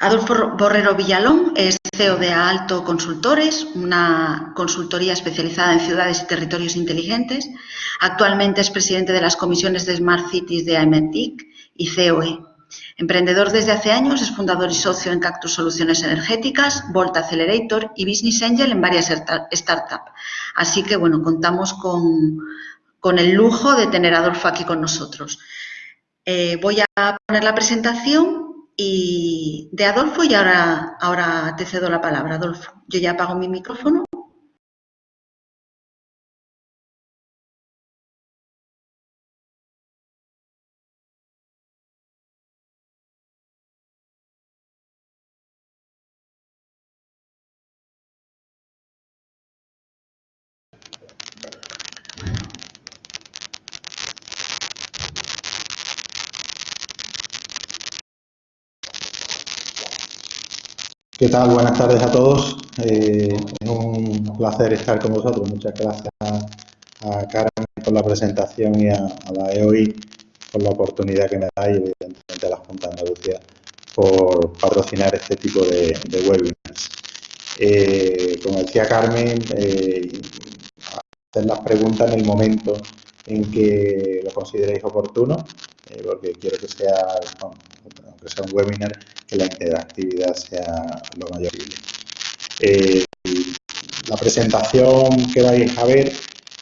Adolfo Borrero Villalón es CEO de Alto Consultores, una consultoría especializada en ciudades y territorios inteligentes. Actualmente es presidente de las comisiones de Smart Cities de AMETIC y COE. Emprendedor desde hace años, es fundador y socio en Cactus Soluciones Energéticas, Volta Accelerator y Business Angel en varias startups. Así que, bueno, contamos con, con el lujo de tener a Adolfo aquí con nosotros. Eh, voy a poner la presentación y de Adolfo y ahora, ahora te cedo la palabra, Adolfo. Yo ya apago mi micrófono. ¿Qué tal? Buenas tardes a todos. Eh, es un placer estar con vosotros. Muchas gracias a, Carmen por la presentación y a, la EOI por la oportunidad que me da y evidentemente a la Junta de Andalucía por patrocinar este tipo de, webinars. Eh, como decía Carmen, eh, hacer las preguntas en el momento en que lo consideréis oportuno, porque quiero que sea, aunque sea un webinar, que la interactividad sea lo mayor posible. Eh, la presentación que vais a ver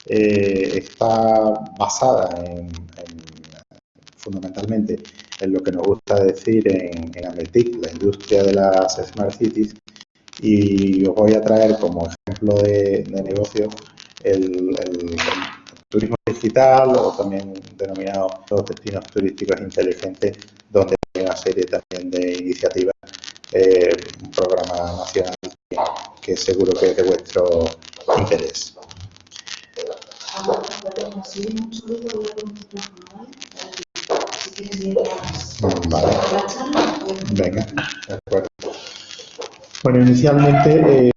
eh, está basada en, fundamentalmente en lo que nos gusta decir en, en Ametic, la industria de las Smart Cities, y os voy a traer como ejemplo de, negocio el, turismo digital o también denominado destinos turísticos inteligentes, donde serie también de iniciativas, eh, un programa nacional que seguro que es de vuestro interés. Vale. Venga, de acuerdo. Bueno, inicialmente, eh,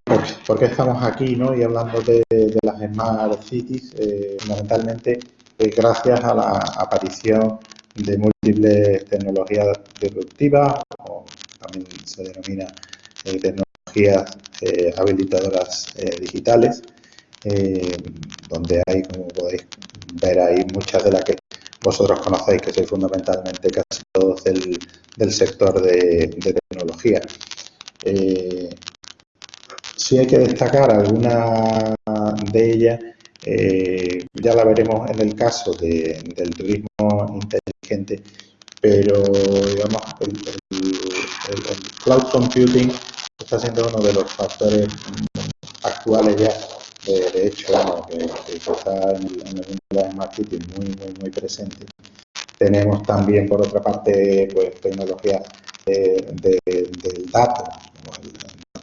¿por, qué, estamos aquí ¿no? y hablando de, las Smart Cities? Eh, fundamentalmente, eh, gracias a la aparición de múltiples tecnologías disruptivas, o también se denomina tecnologías habilitadoras digitales, donde hay, como podéis ver ahí, muchas de las que vosotros conocéis, que sois fundamentalmente casi todos del, sector de, de tecnología. Eh, si hay que destacar alguna de ellas, eh, ya la veremos en el caso del turismo inteligente, pero digamos, el, cloud computing está siendo uno de los factores actuales ya, de, hecho, que, está en, el mundo de smart muy, muy, muy presente. Tenemos también, por otra parte, pues tecnologías del dato,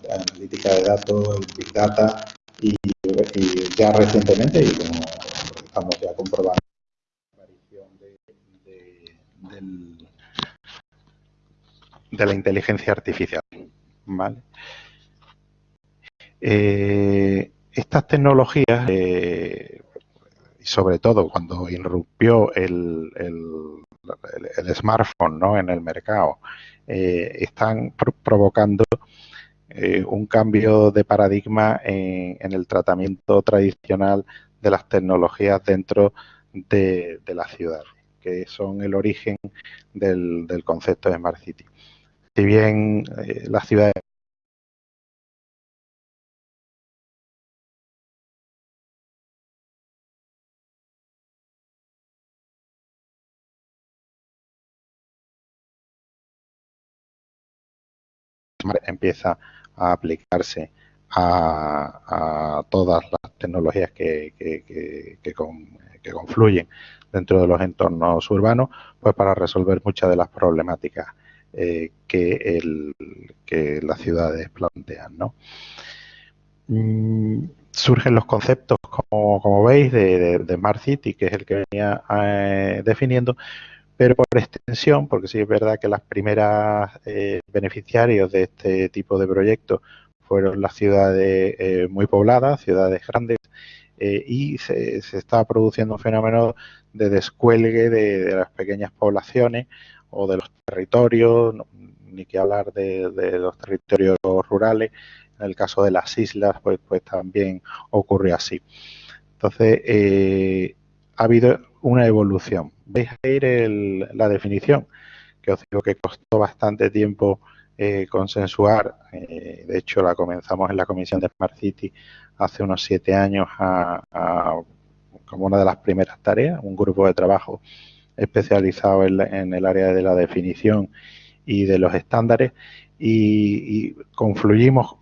analítica de datos, el Big Data y, ya recientemente, y como estamos ya comprobando, la aparición de, de, la inteligencia artificial. ¿vale? Eh, estas tecnologías, eh, sobre todo cuando irrumpió el, el, el, smartphone ¿no? en el mercado, eh, están provocando eh, un cambio de paradigma en, el tratamiento tradicional de las tecnologías dentro de, la ciudad, que son el origen del, concepto de Smart City. Si bien eh, las ciudades empieza a aplicarse a, todas las tecnologías que, que, confluyen dentro de los entornos urbanos, pues para resolver muchas de las problemáticas eh, que, las ciudades plantean. Mm, surgen los conceptos, como, veis, de, de, Smart City, que es el que venía eh, definiendo, pero por extensión, porque sí es verdad que las primeras eh, beneficiarios de este tipo de proyectos fueron las ciudades eh, muy pobladas, ciudades grandes, y se, está produciendo un fenómeno de descuelgue de, las pequeñas poblaciones o de los territorios, ni que hablar de, los territorios rurales. En el caso de las islas, pues, pues también ocurre así. Entonces, eh, ha habido una evolución. Veis ahí la definición, que os digo que costó bastante tiempo eh, consensuar. Eh, de hecho, la comenzamos en la Comisión de Smart City hace unos siete años como una de las primeras tareas, un grupo de trabajo especializado en, el área de la definición y de los estándares y, confluimos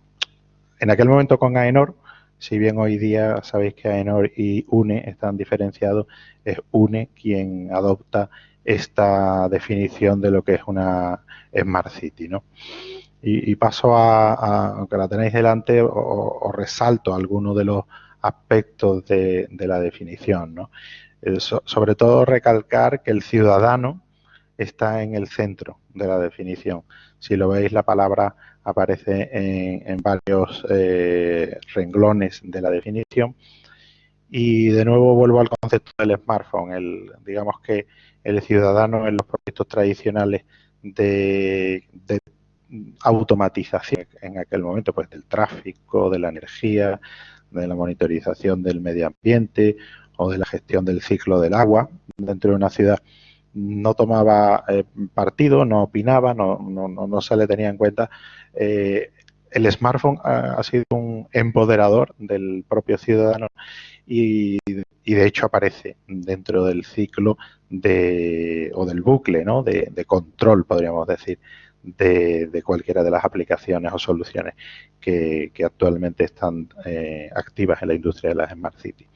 en aquel momento con AENOR, si bien hoy día sabéis que AENOR y UNE están diferenciados, es UNE quien adopta esta definición de lo que es una Smart City. ¿no? Y, paso a, aunque la tenéis delante, os resalto algunos de los aspectos de, la definición. ¿no? Eh, sobre todo recalcar que el ciudadano está en el centro de la definición. Si lo veis, la palabra aparece en, varios eh, renglones de la definición. Y de nuevo vuelvo al concepto del smartphone. El, digamos que el ciudadano en los proyectos tradicionales de, de automatización en aquel momento, pues del tráfico, de la energía, de la monitorización del medio ambiente o de la gestión del ciclo del agua dentro de una ciudad no tomaba eh, partido, no opinaba, no, no, no, se le tenía en cuenta. Eh, el smartphone ha, sido un empoderador del propio ciudadano y, de hecho aparece dentro del ciclo de, o del bucle ¿no? de, control, podríamos decir, de, cualquiera de las aplicaciones o soluciones que, actualmente están eh, activas en la industria de las Smart Cities.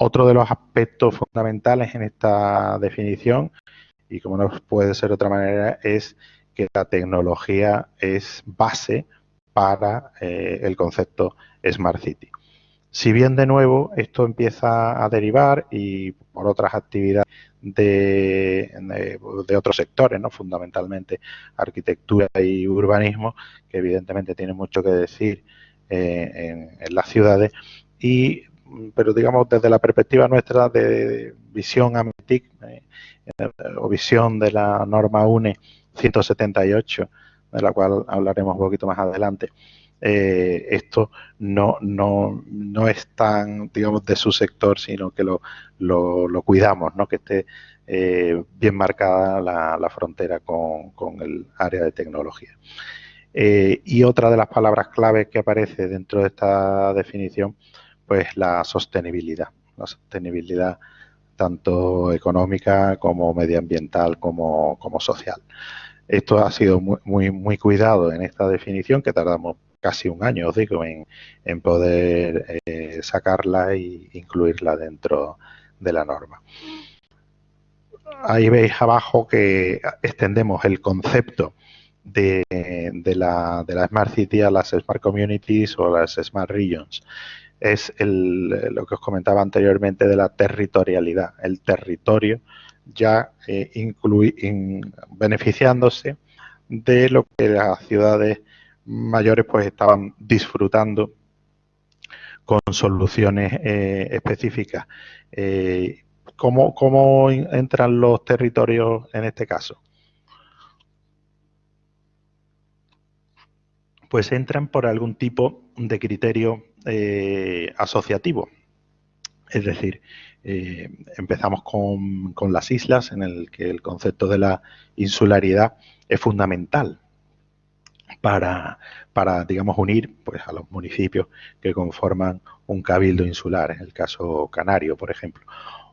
Otro de los aspectos fundamentales en esta definición, y como no puede ser de otra manera, es que la tecnología es base para eh, el concepto Smart City. Si bien de nuevo esto empieza a derivar y por otras actividades de, otros sectores, ¿no? fundamentalmente arquitectura y urbanismo, que evidentemente tienen mucho que decir eh, en, las ciudades, y pero digamos desde la perspectiva nuestra de visión AMETIC eh, o visión de la norma UNE 178, de la cual hablaremos un poquito más adelante, eh, esto no, no, no es tan, digamos, de su sector, sino que lo, lo, cuidamos, ¿no? que esté eh, bien marcada la, frontera con, con, el área de tecnología. y otra de las palabras claves que aparece dentro de esta definición pues la sostenibilidad, la sostenibilidad tanto económica como medioambiental como, social. Esto ha sido muy, muy, cuidado en esta definición que tardamos casi un año, os digo, en, poder eh, sacarla e incluirla dentro de la norma. Ahí veis abajo que extendemos el concepto de, de, la, de la Smart City a las Smart Communities o las Smart Regions es lo que os comentaba anteriormente de la territorialidad, el territorio ya eh, beneficiándose de lo que las ciudades mayores pues estaban disfrutando con soluciones eh, específicas. Eh, ¿cómo, ¿Cómo entran los territorios en este caso? Pues entran por algún tipo de criterio eh, asociativo. Es decir, eh, empezamos con, las islas, en el que el concepto de la insularidad es fundamental para, para, digamos, unir pues, a los municipios que conforman un cabildo insular, en el caso canario, por ejemplo.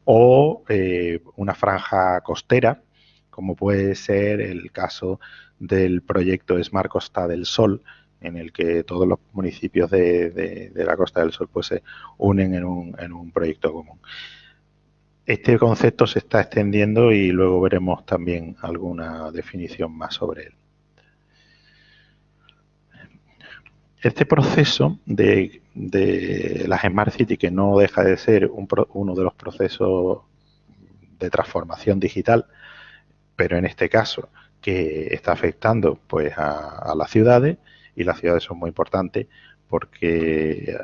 O eh, una franja costera, como puede ser el caso del proyecto Smart Costa del Sol, en el que todos los municipios de, la Costa del Sol pues, se unen en un, en un proyecto común. Este concepto se está extendiendo y luego veremos también alguna definición más sobre él. Este proceso de, de las Smart City, que no deja de ser uno de los procesos de transformación digital, pero en este caso que está afectando pues a las ciudades, y las ciudades son muy importantes porque eh,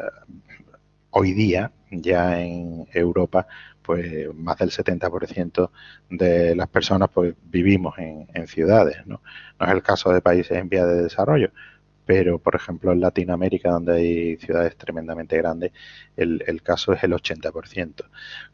hoy día ya en Europa pues más del 70% de las personas pues vivimos en, ciudades, ¿no? No es el caso de países en vía de desarrollo, pero por ejemplo en Latinoamérica donde hay ciudades tremendamente grandes, el, el caso es el 80%.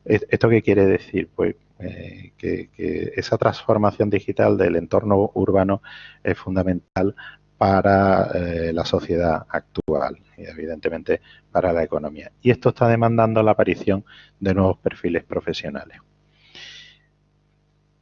¿Esto qué quiere decir? Pues eh, que, esa transformación digital del entorno urbano es fundamental para eh, la sociedad actual y evidentemente para la economía. Y esto está demandando la aparición de nuevos perfiles profesionales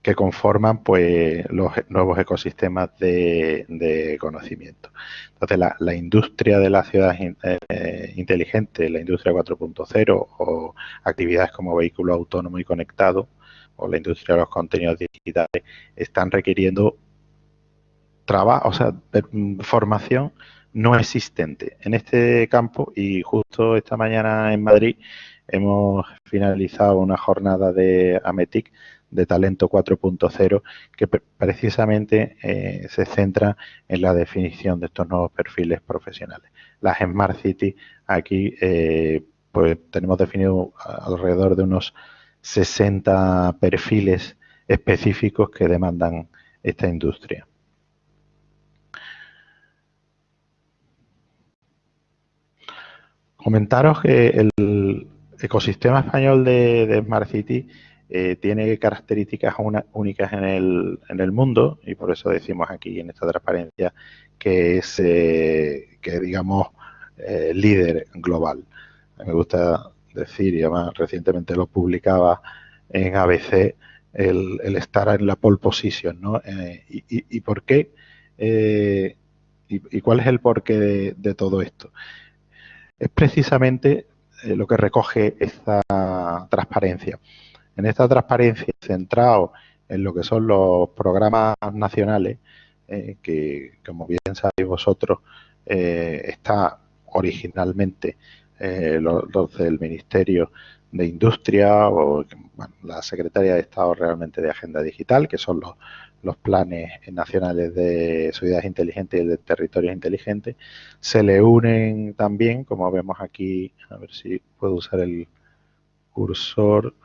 que conforman pues los nuevos ecosistemas de, conocimiento. Entonces, la, industria de la ciudad eh, inteligente, la industria 4.0 o actividades como vehículo autónomo y conectado o la industria de los contenidos digitales están requiriendo trabajo, o sea, mm, formación no existente en este campo y justo esta mañana en Madrid hemos finalizado una jornada de AMETIC de Talento 4.0 que precisamente eh, se centra en la definición de estos nuevos perfiles profesionales. Las Smart City aquí eh, pues tenemos definido alrededor de unos 60 perfiles específicos que demandan esta industria. Comentaros que el ecosistema español de, Smart City eh, tiene características únicas en el, mundo y por eso decimos aquí en esta transparencia que es, eh, que digamos, eh, líder global. Me gusta decir, y además recientemente lo publicaba en ABC, el, estar en la pole position, ¿no? y, por qué? y, cuál es el porqué de todo esto? Es precisamente eh, lo que recoge esta transparencia. En esta transparencia, centrado en lo que son los programas nacionales, eh, que como bien sabéis vosotros, eh, está originalmente los, del Ministerio de Industria o la Secretaría de Estado realmente de Agenda Digital, que son los, los planes nacionales de ciudades inteligentes y de territorios inteligentes, se le unen también, como vemos aquí, a ver si puedo usar el cursor,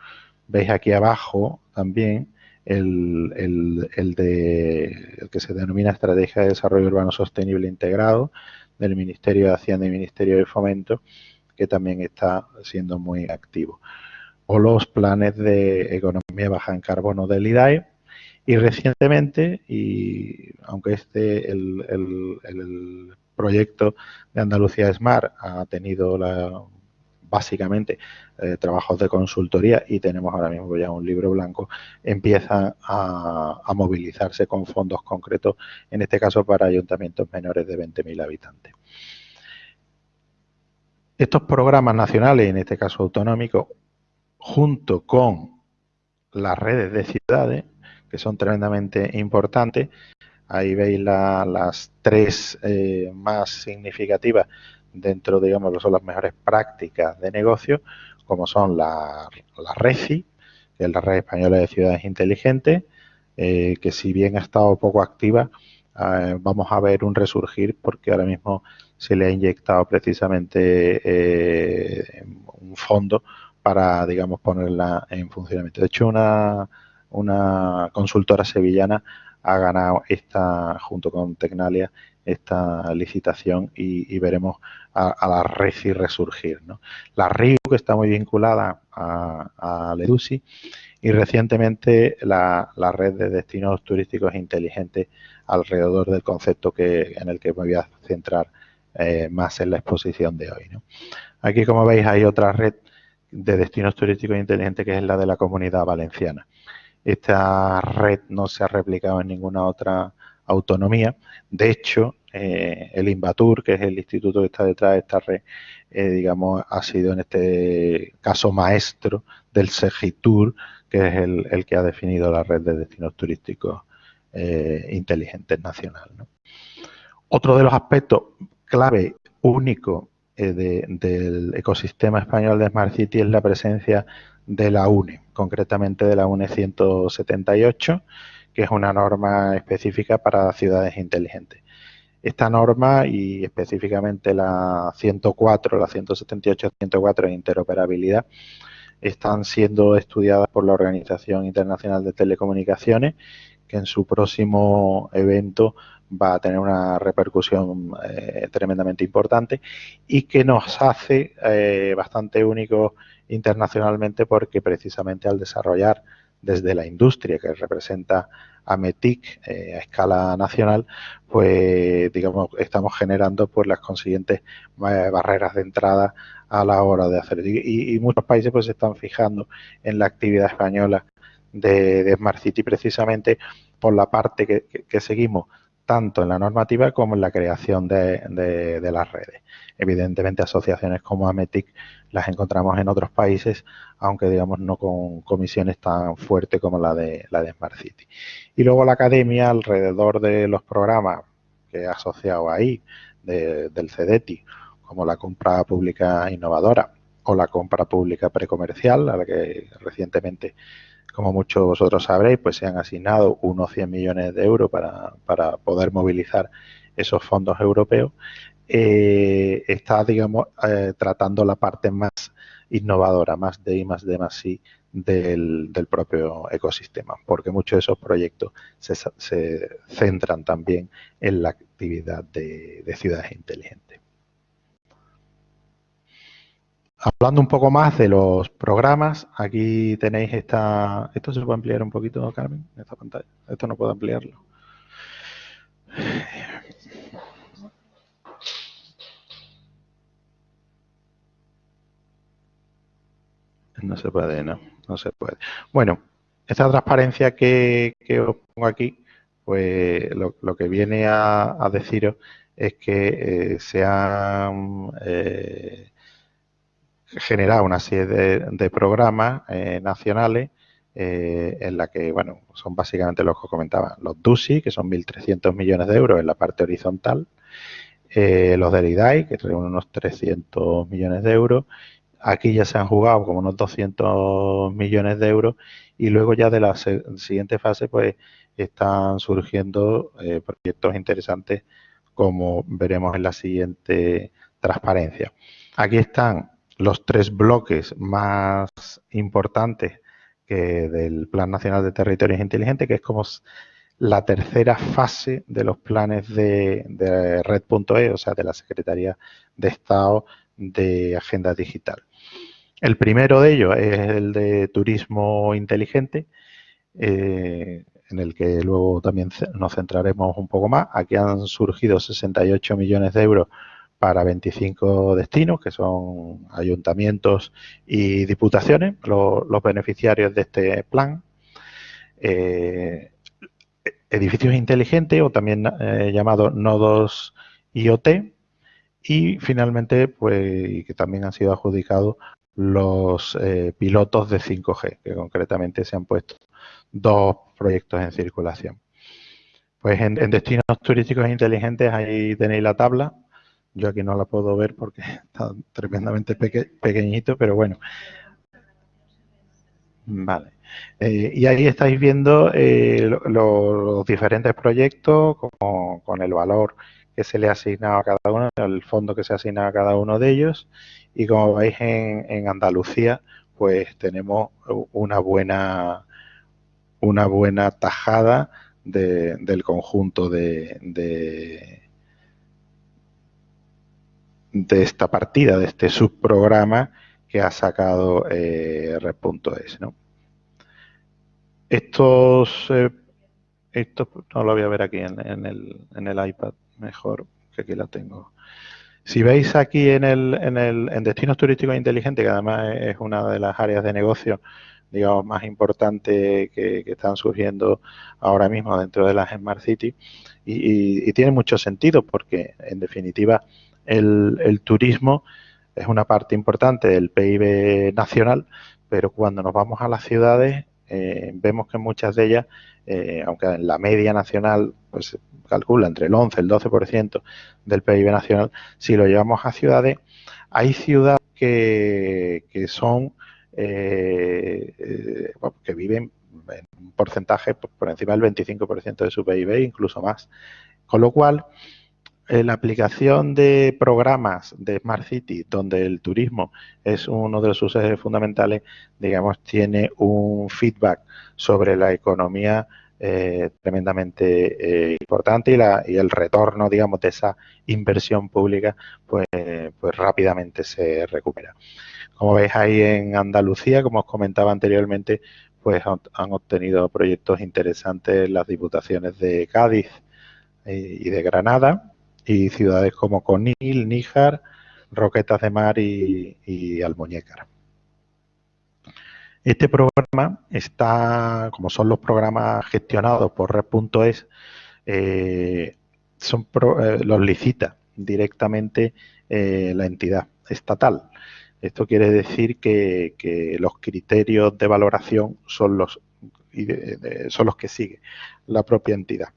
veis aquí abajo también el, el, de, el que se denomina Estrategia de Desarrollo Urbano Sostenible Integrado del Ministerio de Hacienda y Ministerio de Fomento, que también está siendo muy activo. O los planes de economía baja en carbono del IDAE, y recientemente, y aunque este, el, proyecto de Andalucía Smart ha tenido básicamente eh, trabajos de consultoría y tenemos ahora mismo ya un libro blanco, empieza a, a movilizarse con fondos concretos, en este caso para ayuntamientos menores de 20.000 habitantes. Estos programas nacionales, en este caso autonómicos, junto con las redes de ciudades, que son tremendamente importantes. Ahí veis las tres eh, más significativas dentro, digamos, son las mejores prácticas de negocio, como son la, la RECI, que es la Red Española de Ciudades Inteligentes, eh, que si bien ha estado poco activa, eh, vamos a ver un resurgir porque ahora mismo se le ha inyectado precisamente un fondo para, digamos, ponerla en funcionamiento. De hecho, una una consultora sevillana ha ganado esta, junto con Tecnalia, esta licitación y, veremos a, la RECI resurgir. La RIU, que está muy vinculada a, a LEDUSI, y recientemente la, red de destinos turísticos inteligentes alrededor del concepto que, en el que me voy a centrar eh, más en la exposición de hoy. Aquí, como veis, hay otra red de destinos turísticos inteligentes que es la de la Comunidad Valenciana. Esta red no se ha replicado en ninguna otra autonomía. De hecho, eh, el Invatur, que es el instituto que está detrás de esta red, eh, digamos, ha sido en este caso maestro del Segitur, que es el, que ha definido la red de destinos turísticos eh, inteligentes nacional. Otro de los aspectos clave, único del ecosistema español de Smart City es la presencia de la UNE, concretamente de la UNE 178, que es una norma específica para ciudades inteligentes. esta norma y específicamente la 104, la 178, 104 de interoperabilidad están siendo estudiadas por la Organización Internacional de Telecomunicaciones, que en su próximo evento va a tener una repercusión eh, tremendamente importante y que nos hace eh, bastante únicos internacionalmente porque precisamente al desarrollar desde la industria que representa a METIC eh, a escala nacional, pues digamos estamos generando pues las consiguientes barreras de entrada a la hora de hacer. Y, y, muchos países pues se están fijando en la actividad española de, Smart City precisamente por la parte que seguimos tanto en la normativa como en la creación de, las redes. Evidentemente, asociaciones como AMETIC las encontramos en otros países, aunque digamos no con comisiones tan fuertes como la de, la de Smart City. Y luego la academia, alrededor de los programas que he asociado ahí, del CEDETI, como la compra pública innovadora o la compra pública precomercial, a la que recientemente como muchos vosotros sabréis, pues se han asignado unos 100 millones de euros para, poder movilizar esos fondos europeos. Eh, está, digamos, eh, tratando la parte más innovadora, más de I, más de más I del, propio ecosistema, porque muchos de esos proyectos se, centran también en la actividad de ciudades inteligentes. Hablando un poco más de los programas, aquí tenéis esta... ¿Esto se puede ampliar un poquito, Carmen? Esta pantalla. Esto no puedo ampliarlo. No se puede, no, no se puede. Bueno, esta transparencia que, os pongo aquí, pues lo, que viene a, deciros es que eh, se han eh, generado una serie de, programas eh, nacionales eh, en la que, bueno, son básicamente los que comentaba, los DUSI, que son 1.300 millones de euros en la parte horizontal, eh, los del IDAI, que reúnen unos 300 millones de euros, aquí ya se han jugado como unos 200 millones de euros y luego ya de la siguiente fase pues están surgiendo proyectos interesantes como veremos en la siguiente transparencia. Aquí están los tres bloques más importantes del Plan Nacional de Territorios Inteligentes, que es como la tercera fase de los planes de, Red.e, o sea, de la Secretaría de Estado de Agenda Digital. El primero de ellos es el de turismo inteligente, eh, en el que luego también nos centraremos un poco más. Aquí han surgido 68 millones de euros para 25 destinos, que son ayuntamientos y diputaciones, los beneficiarios de este plan. Eh, edificios inteligentes o también eh, llamados nodos IoT y finalmente pues que también han sido adjudicados los eh, pilotos de 5G que concretamente se han puesto dos proyectos en circulación pues en destinos turísticos inteligentes ahí tenéis la tabla yo aquí no la puedo ver porque está tremendamente pequeñito, pero bueno. Vale. Eh, y ahí estáis viendo eh, los diferentes proyectos con, el valor que se le ha asignado a cada uno, el fondo que se ha asignado a cada uno de ellos. Y como veis en, Andalucía, pues tenemos una buena, una buena tajada del conjunto de de esta partida, de este subprograma que ha sacado eh, Red.es. ¿no? Estos, eh, estos, no lo voy a ver aquí en, el, en el iPad mejor, que aquí la tengo. Si veis aquí en, el, en, el, en destinos turísticos inteligentes, que además es una de las áreas de negocio digamos, más importantes que, están surgiendo ahora mismo dentro de las Smart City y tiene mucho sentido porque, en definitiva, el, turismo es una parte importante del PIB nacional, pero cuando nos vamos a las ciudades eh, vemos que muchas de ellas, eh, aunque en la media nacional pues calcula entre el 11 y el 12% del PIB nacional, si lo llevamos a ciudades, hay ciudades que, son eh, que viven en un porcentaje por encima del 25% de su PIB, incluso más. Con lo cual, eh, la aplicación de programas de Smart City, donde el turismo es uno de sus ejes fundamentales, digamos, tiene un feedback sobre la economía eh, tremendamente eh, importante y, la, y, el retorno, digamos, de esa inversión pública, pues, pues rápidamente se recupera. Como veis ahí en Andalucía, como os comentaba anteriormente, pues han obtenido proyectos interesantes las diputaciones de Cádiz y de Granada, y ciudades como Conil, Níjar, Roquetas de Mar y, Almuñécar. Este programa está, como son los programas gestionados por Red.es, eh, son eh, los licita directamente eh, la entidad estatal. Esto quiere decir que, los criterios de valoración son los, son los que sigue la propia entidad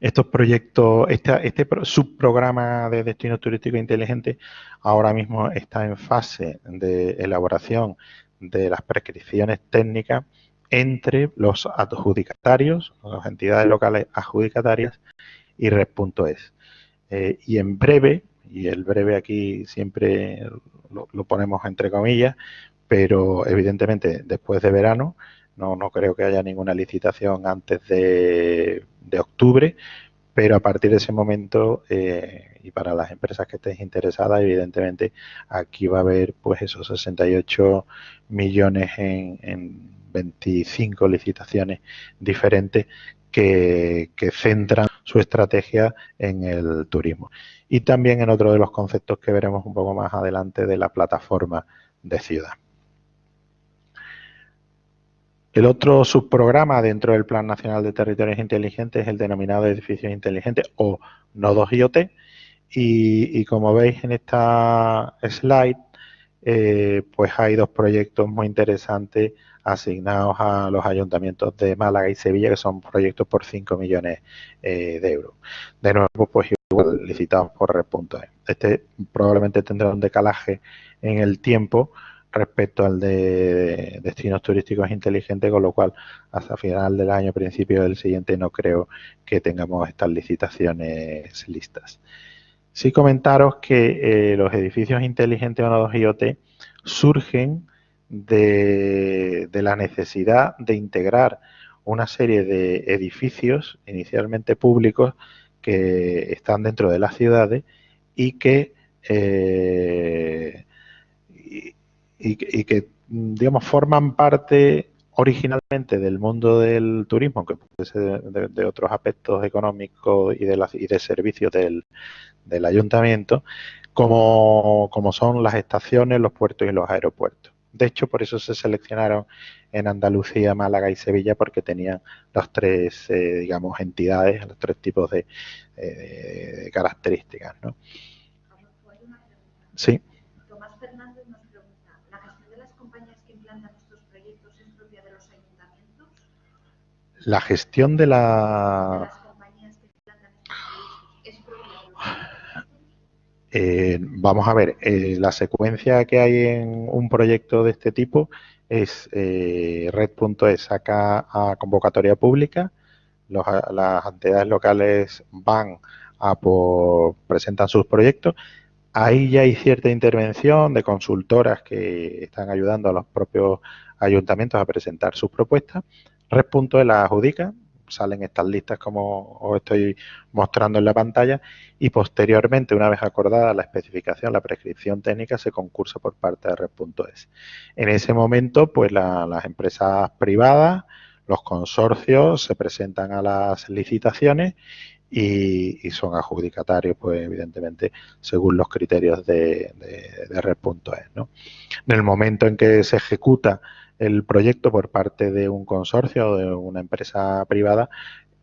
estos proyectos, este, subprograma de destino turístico inteligente ahora mismo está en fase de elaboración de las prescripciones técnicas entre los adjudicatarios, las entidades locales adjudicatarias y Red.es. Eh, y en breve, y el breve aquí siempre lo, lo, ponemos entre comillas, pero evidentemente después de verano, no, no creo que haya ninguna licitación antes de, octubre, pero a partir de ese momento eh, y para las empresas que estén interesadas, evidentemente aquí va a haber pues esos 68 millones en, en 25 licitaciones diferentes que, que, centran su estrategia en el turismo. Y también en otro de los conceptos que veremos un poco más adelante de la plataforma de ciudad. El otro subprograma dentro del Plan Nacional de Territorios Inteligentes es el denominado Edificios Inteligentes o Nodos IoT. Y, como veis en esta slide, eh, pues hay dos proyectos muy interesantes asignados a los ayuntamientos de Málaga y Sevilla, que son proyectos por 5 millones eh, de euros. De nuevo, pues igual licitados por Red.es. Este probablemente tendrá un decalaje en el tiempo, respecto al de destinos turísticos inteligentes, con lo cual hasta final del año, principio del siguiente, no creo que tengamos estas licitaciones listas. Sí comentaros que eh, los edificios inteligentes o nodos IoT surgen de, la necesidad de integrar una serie de edificios inicialmente públicos que están dentro de las ciudades y que eh, y, que, digamos, forman parte originalmente del mundo del turismo, aunque puede ser de, otros aspectos económicos y de, y de servicios del, ayuntamiento, como, como, son las estaciones, los puertos y los aeropuertos. De hecho, por eso se seleccionaron en Andalucía, Málaga y Sevilla, porque tenían las tres, eh, digamos, entidades, los tres tipos de, eh, de características. ¿no? Sí. La gestión de la... Eh, vamos a ver, eh, la secuencia que hay en un proyecto de este tipo es eh, red.es saca a convocatoria pública, las entidades locales van a por, presentan sus proyectos, ahí ya hay cierta intervención de consultoras que están ayudando a los propios ayuntamientos a presentar sus propuestas Red.es la adjudica, salen estas listas como os estoy mostrando en la pantalla y posteriormente, una vez acordada la especificación, la prescripción técnica, se concursa por parte de Red.es. En ese momento, pues las empresas privadas, los consorcios se presentan a las licitaciones y, son adjudicatarios, pues evidentemente, según los criterios de, de, Red.es. ¿no? En el momento en que se ejecuta el proyecto por parte de un consorcio o de una empresa privada,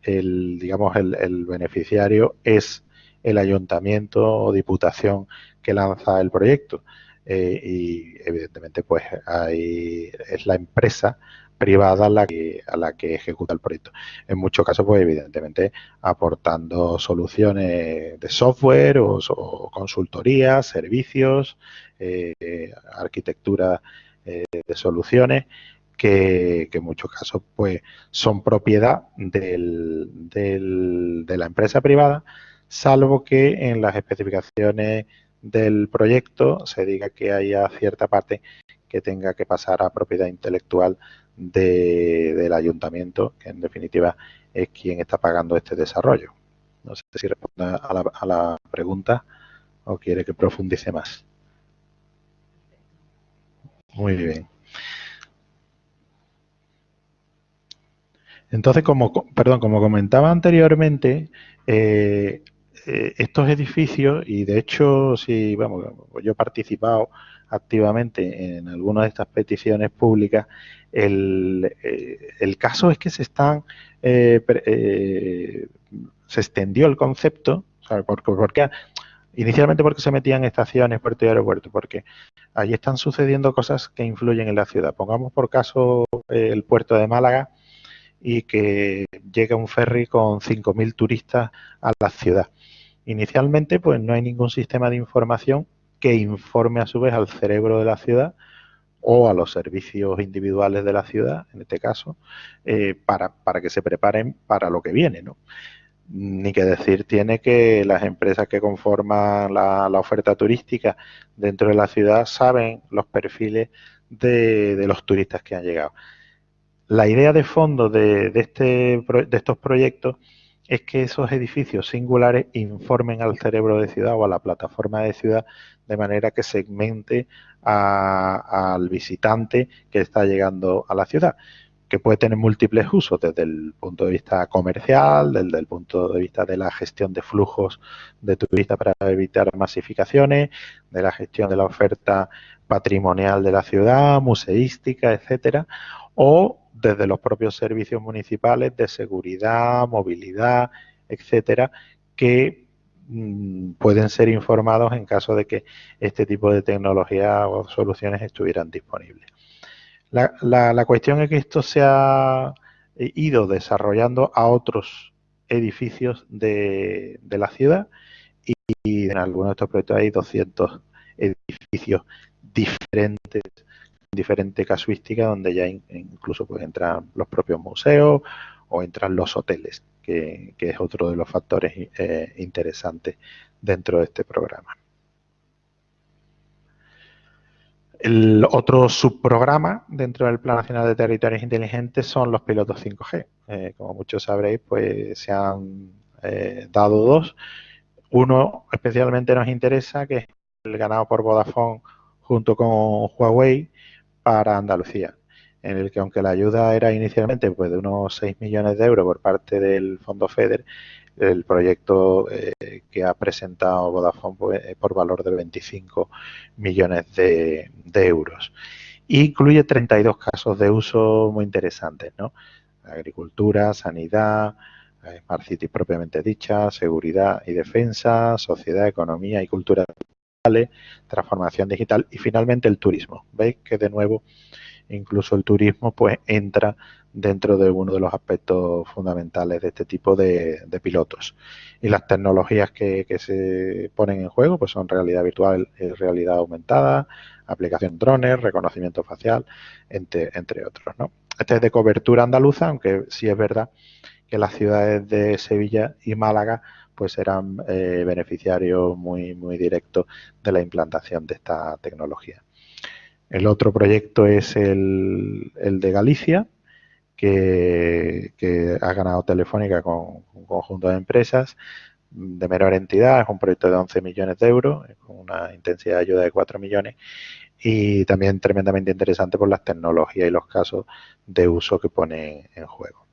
el, digamos, el, beneficiario es el ayuntamiento o diputación que lanza el proyecto. Eh, y evidentemente pues ahí es la empresa privada a la, que, a la que ejecuta el proyecto. En muchos casos, pues evidentemente aportando soluciones de software o, consultoría, servicios, eh, arquitectura eh, de soluciones que, en muchos casos pues son propiedad del, de la empresa privada salvo que en las especificaciones del proyecto se diga que haya cierta parte que tenga que pasar a propiedad intelectual del ayuntamiento, que en definitiva es quien está pagando este desarrollo. No sé si responde a la, a la pregunta o quiere que profundice más. Muy bien. Entonces, como, perdón, como comentaba anteriormente, eh, eh, estos edificios, y de hecho, si vamos, yo he participado activamente en algunas de estas peticiones públicas, el, eh, caso es que se están se extendió el concepto, porque, inicialmente porque se metían estaciones, puerto y aeropuerto, porque allí están sucediendo cosas que influyen en la ciudad. Pongamos por caso el puerto de Málaga, y que llega un ferry con 5.000 turistas a la ciudad. Inicialmente, pues no hay ningún sistema de información que informe a su vez al cerebro de la ciudad o a los servicios individuales de la ciudad, en este caso, eh, para, para, que se preparen para lo que viene, ¿no? Ni que decir tiene que las empresas que conforman la, oferta turística dentro de la ciudad saben los perfiles de los turistas que han llegado. La idea de fondo de, este, de estos proyectos es que esos edificios singulares informen al cerebro de ciudad o a la plataforma de ciudad de manera que segmente al visitante que está llegando a la ciudad, que puede tener múltiples usos desde el punto de vista comercial, desde el punto de vista de la gestión de flujos de turistas para evitar masificaciones, de la gestión de la oferta patrimonial de la ciudad, museística, etcétera, o desde los propios servicios municipales de seguridad, movilidad, etcétera, que mm, pueden ser informados en caso de que este tipo de tecnología o soluciones estuvieran disponibles. La, cuestión es que esto se ha ido desarrollando a otros edificios de, la ciudad y, en algunos de estos proyectos hay 200 edificios diferentes diferente casuística donde ya incluso pueden entrar los propios museos o entran los hoteles, que, es otro de los factores eh, interesantes dentro de este programa. El otro subprograma dentro del Plan Nacional de Territorios Inteligentes son los pilotos 5G. Eh, como muchos sabréis, pues se han eh, dado dos. Uno especialmente nos interesa, que es el ganado por Vodafone junto con Huawei, para Andalucía, en el que aunque la ayuda era inicialmente pues, de unos 6 millones de euros por parte del Fondo FEDER, el proyecto eh, que ha presentado Vodafone pues, por valor de 25 millones de, euros. incluye 32 casos de uso muy interesantes, ¿no? Agricultura, sanidad, eh, Smart City propiamente dicha, seguridad y defensa, sociedad, economía y cultura transformación digital y finalmente el turismo. Veis que de nuevo incluso el turismo pues entra dentro de uno de los aspectos fundamentales de este tipo de, pilotos. Y las tecnologías que, se ponen en juego pues son realidad virtual y realidad aumentada, aplicación drones, reconocimiento facial, entre, entre otros. ¿no? Este es de cobertura andaluza, aunque sí es verdad que las ciudades de Sevilla y Málaga pues serán eh, beneficiarios muy, muy directos de la implantación de esta tecnología. El otro proyecto es el, de Galicia, que, ha ganado Telefónica con un conjunto de empresas de menor entidad, es un proyecto de 11 millones de euros, con una intensidad de ayuda de 4 millones y también tremendamente interesante por las tecnologías y los casos de uso que pone en juego.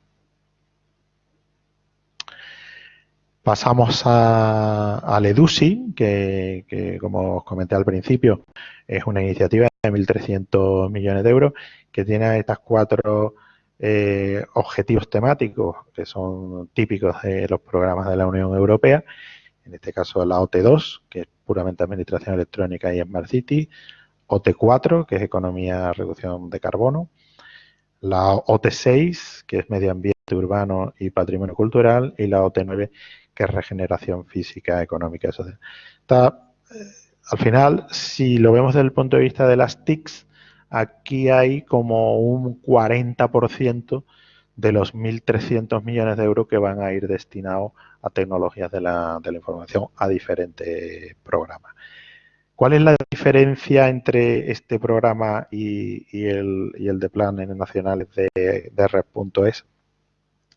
Pasamos a, al EDUSI, que, como os comenté al principio, es una iniciativa de 1.300 millones de euros que tiene estas cuatro eh, objetivos temáticos que son típicos de los programas de la Unión Europea. En este caso la OT2, que es puramente Administración Electrónica y Smart City. OT4, que es Economía, Reducción de Carbono. La OT6, que es Medio Ambiente Urbano y Patrimonio Cultural. Y la OT9, que es regeneración física, económica y social. Está, eh, al final, si lo vemos desde el punto de vista de las TICs, aquí hay como un 40% de los 1.300 millones de euros que van a ir destinados a tecnologías de la, información a diferentes programas. ¿Cuál es la diferencia entre este programa y, el, y el, de planes nacionales de, de Red.es?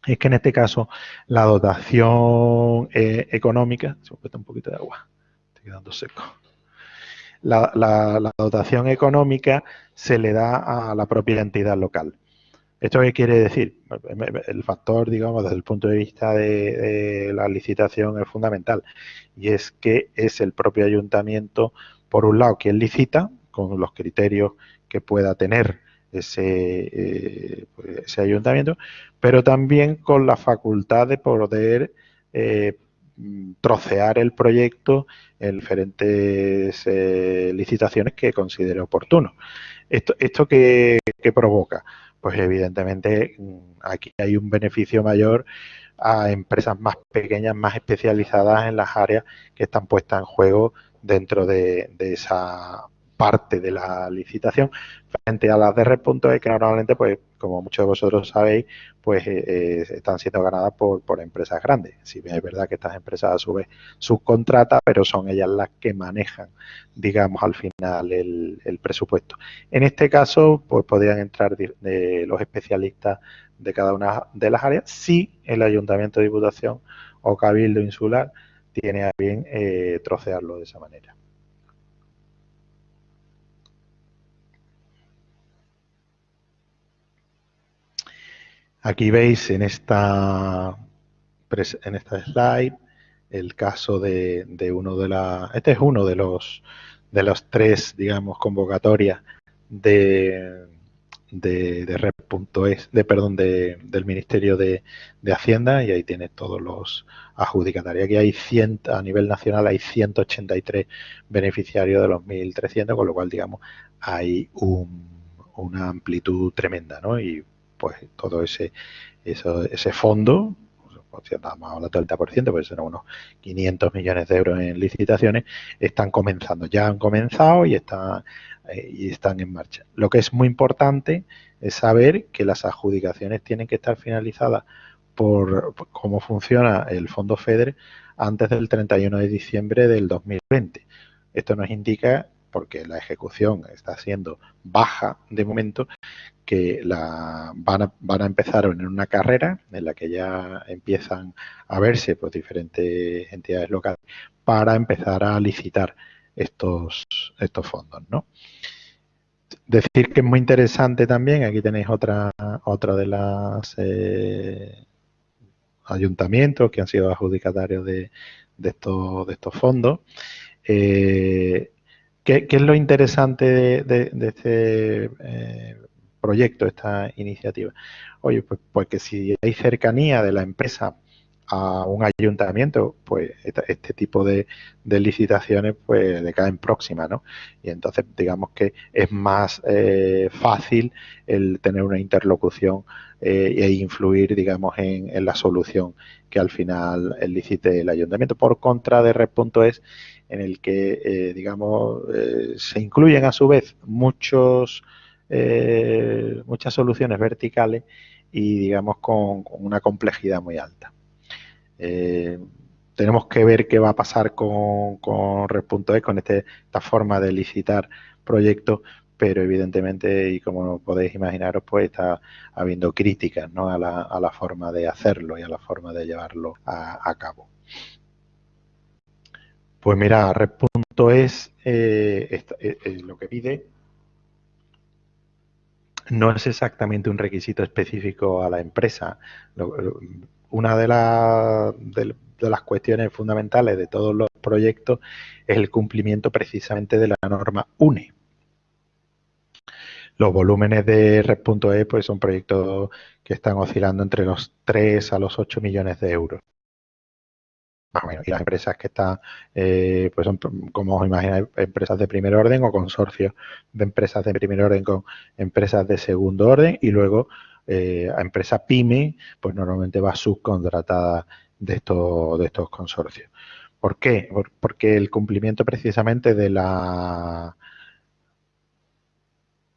Es que en este caso la dotación eh, económica, se me un poquito de agua, estoy quedando seco. La, la, dotación económica se le da a la propia entidad local. ¿Esto qué quiere decir? El factor, digamos, desde el punto de vista de, la licitación es fundamental y es que es el propio ayuntamiento, por un lado, quien licita con los criterios que pueda tener ese, eh, pues, ayuntamiento, pero también con la facultad de poder eh, trocear el proyecto en diferentes eh, licitaciones que considere oportuno. ¿Esto, esto qué provoca? pues evidentemente mm, aquí hay un beneficio mayor a empresas más pequeñas, más especializadas en las áreas que están puestas en juego dentro de, esa parte de la licitación frente a las de Red.e que normalmente, pues como muchos de vosotros sabéis, pues eh, eh, están siendo ganadas por, por, empresas grandes. Si bien es verdad que estas empresas a su vez subcontratan, pero son ellas las que manejan, digamos, al final el, presupuesto. En este caso, pues podrían entrar los especialistas de cada una de las áreas si el Ayuntamiento de Diputación o Cabildo Insular tiene a bien eh, trocearlo de esa manera. Aquí veis en esta, en esta slide el caso de, uno de la, este es uno de los de los tres, digamos, convocatorias de, de, de Red.es, de perdón, de, del Ministerio de, Hacienda y ahí tienes todos los adjudicatarios. Aquí hay 100, a nivel nacional hay 183 beneficiarios de los 1.300, con lo cual, digamos, hay una amplitud tremenda, ¿no? Y pues todo ese, ese fondo, pues, estamos hablando del 30%, pues serán unos 500 millones de euros en licitaciones, están comenzando, ya han comenzado y están, eh, y están en marcha. Lo que es muy importante es saber que las adjudicaciones tienen que estar finalizadas por, por cómo funciona el fondo FEDER antes del 31 de diciembre del 2020. Esto nos indica porque la ejecución está siendo baja de momento, que la, van, a, van a empezar en una carrera en la que ya empiezan a verse pues, diferentes entidades locales para empezar a licitar estos, estos fondos. ¿no? Decir que es muy interesante también, aquí tenéis otra, otra de las eh, ayuntamientos que han sido adjudicatarios de, de, estos, de estos fondos. Eh, ¿qué, es lo interesante de, este eh, proyecto, esta iniciativa? Oye, pues, pues que si hay cercanía de la empresa a un ayuntamiento, pues este, tipo de, licitaciones pues le caen próximas, ¿no? Y entonces digamos que es más eh, fácil el tener una interlocución eh, e influir, digamos, en, la solución que al final licite el ayuntamiento. Por contra de Red.es, en el que, eh, digamos, se incluyen a su vez muchos eh, muchas soluciones verticales y digamos con, una complejidad muy alta. Eh, tenemos que ver qué va a pasar con, con Red.e, con este, esta forma de licitar proyectos, pero evidentemente, y como podéis imaginaros, pues está habiendo críticas a, la, forma de hacerlo y a la forma de llevarlo a, cabo. Pues mira, Red.es eh, lo que pide no es exactamente un requisito específico a la empresa. Una de, las cuestiones fundamentales de todos los proyectos es el cumplimiento precisamente de la norma UNE. Los volúmenes de Red.e pues son proyectos que están oscilando entre los 3 a los 8 millones de euros. Y las empresas que están, eh, pues son, como os imagináis, empresas de primer orden o consorcios de empresas de primer orden con empresas de segundo orden y luego eh, a empresa PYME, pues normalmente va subcontratada de estos, de estos consorcios. ¿Por qué? Porque el cumplimiento precisamente de la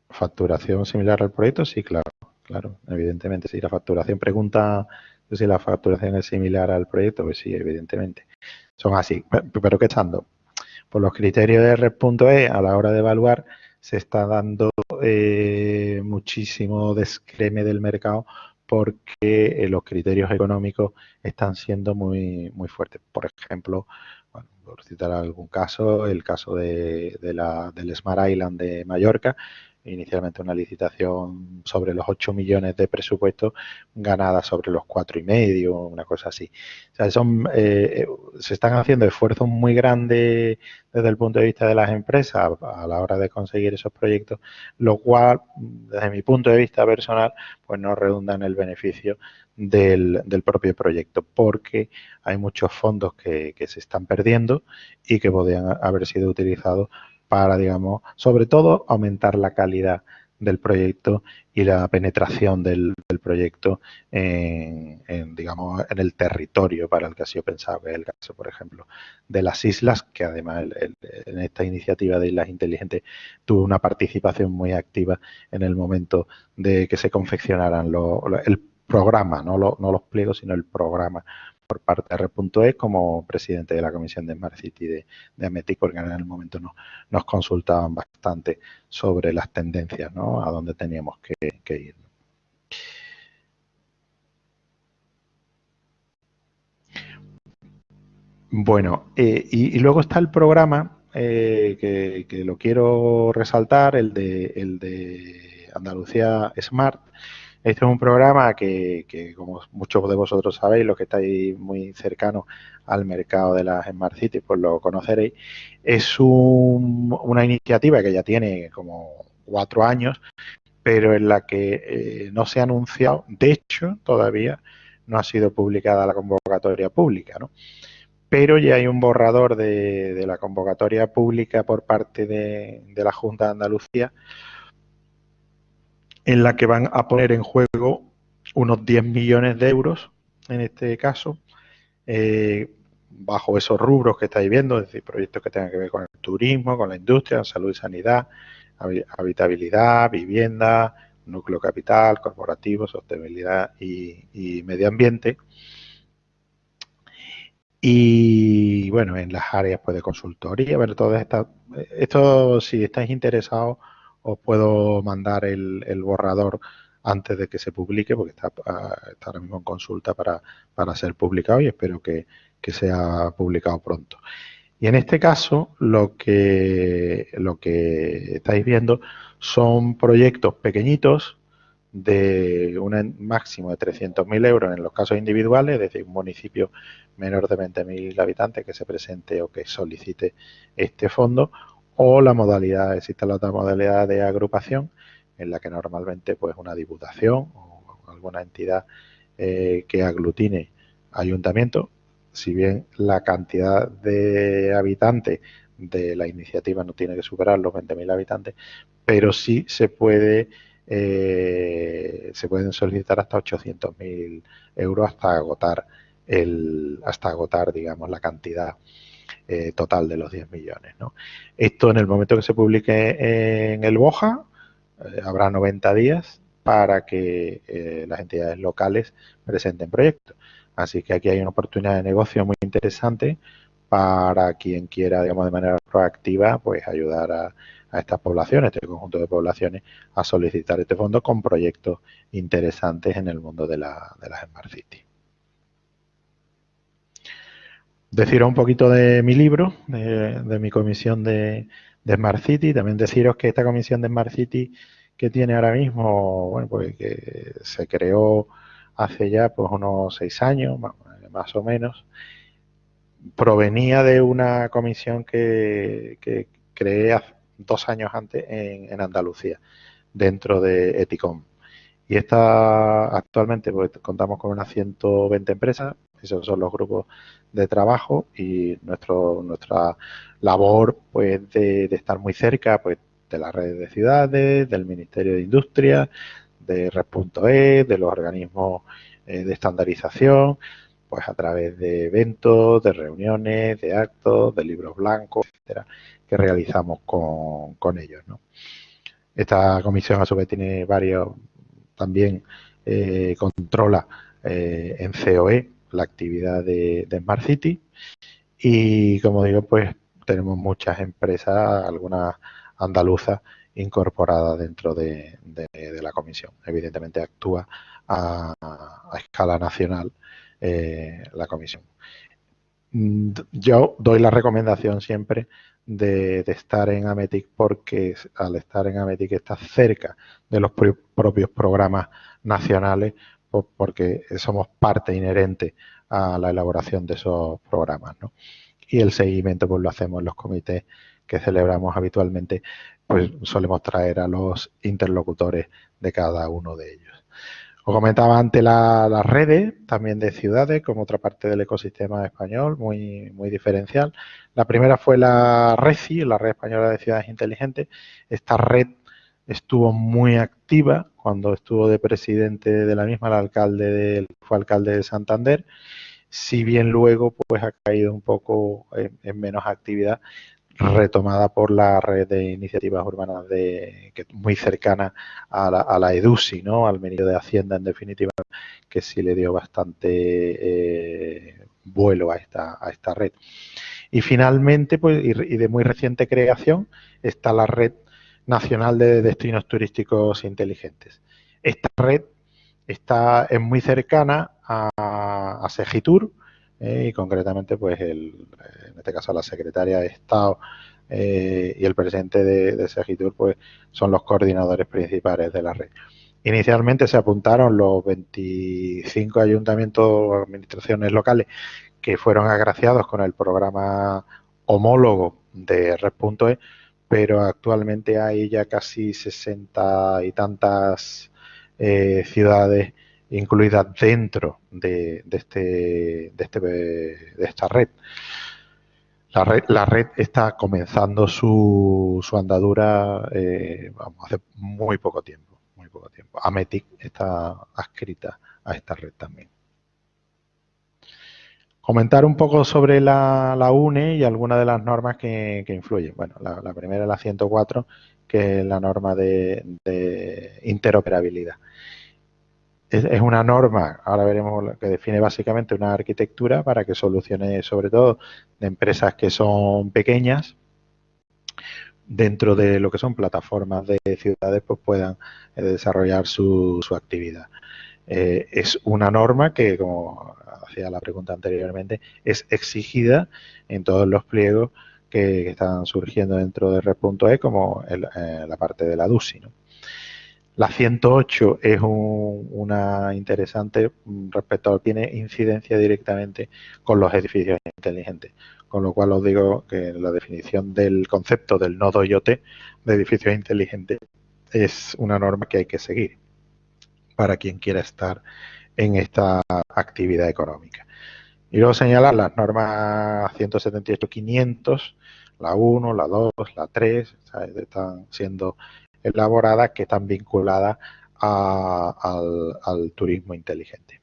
facturación similar al proyecto, sí, claro. claro, evidentemente. Si la facturación pregunta si la facturación es similar al proyecto, pues sí, evidentemente. Son así. Pero ¿qué estando? Por los criterios de Red.e, a la hora de evaluar, se está dando eh, muchísimo descreme del mercado porque eh, los criterios económicos están siendo muy, muy fuertes. Por ejemplo, por citar algún caso, el caso de, la, del Smart Island de Mallorca, inicialmente una licitación sobre los 8 millones de presupuesto, ganada sobre los cuatro y medio, una cosa así. O sea, son, eh, se están haciendo esfuerzos muy grandes desde el punto de vista de las empresas a la hora de conseguir esos proyectos, lo cual, desde mi punto de vista personal, pues no redunda en el beneficio del, propio proyecto, porque hay muchos fondos que, que se están perdiendo y que podrían haber sido utilizados para, digamos, sobre todo aumentar la calidad del proyecto y la penetración del, proyecto en, digamos, en el territorio para el que ha sido pensado, que es el caso, por ejemplo, de las islas, que además en esta iniciativa de Islas Inteligentes tuvo una participación muy activa en el momento de que se confeccionaran el programa, no, no los pliegos, sino el programa por parte de R.E como presidente de la Comisión de Smart City de, de porque en el momento no, nos consultaban bastante sobre las tendencias, ¿no? a dónde teníamos que, ir. Bueno, eh, y, luego está el programa eh, que, lo quiero resaltar, el de, el de Andalucía Smart, este es un programa que, como muchos de vosotros sabéis, los que estáis muy cercanos al mercado de las Smart Cities, pues lo conoceréis. Es una iniciativa que ya tiene como cuatro años, pero en la que eh, no se ha anunciado, de hecho, todavía no ha sido publicada la convocatoria pública, ¿no? Pero ya hay un borrador de, la convocatoria pública por parte de la Junta de Andalucía en la que van a poner en juego unos 10 millones de euros, en este caso, eh, bajo esos rubros que estáis viendo, es decir, proyectos que tengan que ver con el turismo, con la industria, salud y sanidad, habitabilidad, vivienda, núcleo capital, corporativo, sostenibilidad y, medio ambiente. Y bueno, en las áreas pues, de consultoría, ver todas estas, esto si estáis interesados os puedo mandar el, borrador antes de que se publique, porque está, ah, ahora mismo en consulta para, ser publicado y espero que, sea publicado pronto. Y en este caso, lo que, lo que estáis viendo son proyectos pequeñitos de un máximo de 300.000 euros en los casos individuales, es decir, un municipio menor de 20.000 habitantes que se presente o que solicite este fondo, o la modalidad, existe la otra modalidad de agrupación en la que normalmente pues una diputación o alguna entidad eh, que aglutine ayuntamiento, si bien la cantidad de habitantes de la iniciativa no tiene que superar los 20.000 habitantes, pero sí se puede eh, se pueden solicitar hasta 800.000 euros hasta agotar el hasta agotar digamos la cantidad eh, total de los 10 millones. Esto en el momento que se publique en el BOJA, eh, habrá 90 días para que eh, las entidades locales presenten proyectos. Así que aquí hay una oportunidad de negocio muy interesante para quien quiera, digamos, de manera proactiva, pues ayudar a, estas poblaciones, este conjunto de poblaciones, a solicitar este fondo con proyectos interesantes en el mundo de, la, de las Smart City. Deciros un poquito de mi libro, de, mi comisión de, Smart City. También deciros que esta comisión de Smart City que tiene ahora mismo, bueno, pues que se creó hace ya pues unos seis años, más o menos, provenía de una comisión que, creé dos años antes en, en Andalucía, dentro de Eticom. Y esta actualmente pues, contamos con unas 120 empresas, esos son los grupos de trabajo y nuestro, nuestra labor pues de, estar muy cerca pues de las redes de ciudades, del Ministerio de Industria, de Red.e, de los organismos eh, de estandarización, pues a través de eventos, de reuniones, de actos, de libros blancos, etcétera, que realizamos con, con ellos. ¿no? Esta comisión a su vez tiene varios también eh, controla eh, en COE la actividad de, Smart City y como digo, pues tenemos muchas empresas, algunas andaluzas incorporadas dentro de, la comisión. Evidentemente actúa a, escala nacional eh, la comisión. Mm, yo doy la recomendación siempre de, estar en Ametic porque al estar en Ametic está cerca de los propios programas nacionales porque somos parte inherente a la elaboración de esos programas. Y el seguimiento pues lo hacemos en los comités que celebramos habitualmente, pues solemos traer a los interlocutores de cada uno de ellos. Os comentaba antes las redes, también de ciudades, como otra parte del ecosistema español, muy, muy diferencial. La primera fue la RECI, la Red Española de Ciudades Inteligentes. Esta red estuvo muy activa cuando estuvo de presidente de la misma, el alcalde fue alcalde de Santander, si bien luego pues ha caído un poco en menos actividad retomada por la red de iniciativas urbanas de, que muy cercana a la, a la, EDUSI, ¿no? al Ministerio de Hacienda en definitiva, que sí le dio bastante eh, vuelo a esta, a esta red. Y finalmente, pues, y, de muy reciente creación, está la red nacional de destinos turísticos inteligentes. Esta red está, es muy cercana a, a Segitur, eh, y concretamente pues el, en este caso la secretaria de Estado eh, y el presidente de, de Segitur pues son los coordinadores principales de la red. Inicialmente se apuntaron los 25 ayuntamientos o administraciones locales que fueron agraciados con el programa homólogo de Red.e, pero actualmente hay ya casi 60 y tantas eh, ciudades incluidas dentro de, este, de, este, de esta red. La red, la red está comenzando su, su andadura eh, vamos, hace muy poco tiempo. Muy poco tiempo. Ametic está adscrita a esta red también. Comentar un poco sobre la, la UNE y algunas de las normas que, que influyen. Bueno, la, la, primera es la 104, que es la norma de, de interoperabilidad es, una norma, ahora veremos, que define básicamente una arquitectura para que solucione sobre todo de empresas que son pequeñas, dentro de lo que son plataformas de ciudades, pues puedan eh, desarrollar su, actividad. Eh, es una norma que, como hacía la pregunta anteriormente, es exigida en todos los pliegos que, están surgiendo dentro de Red.e, como eh, la parte de la DUSI. ¿no? La 108 es una interesante mm, respecto a tiene incidencia directamente con los edificios inteligentes. Con lo cual os digo que la definición del concepto del nodo IoT de edificios inteligentes es una norma que hay que seguir para quien quiera estar en esta actividad económica. Y luego señalar las normas 178-500, la 1, la 2, la 3, están siendo elaboradas que están vinculadas al, turismo inteligente.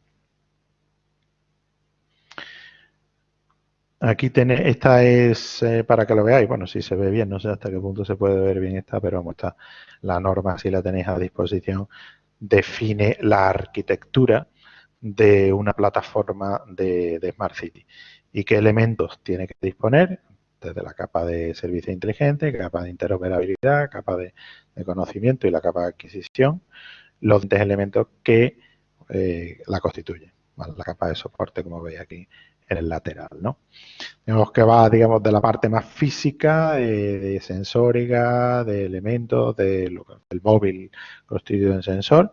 Aquí tiene, esta es eh, para que lo veáis, bueno, si se ve bien, no sé hasta qué punto se puede ver bien esta, pero vamos, está la norma, si la tenéis a disposición, define la arquitectura de una plataforma de Smart City. Y qué elementos tiene que disponer, desde la capa de servicio inteligente, capa de interoperabilidad, capa de, conocimiento y la capa de adquisición, los tres elementos que eh, la constituyen. La capa de soporte, como veis aquí en el lateral. ¿no? Vemos que va, digamos, de la parte más física, de sensórica, de elementos, del móvil constituido en sensor,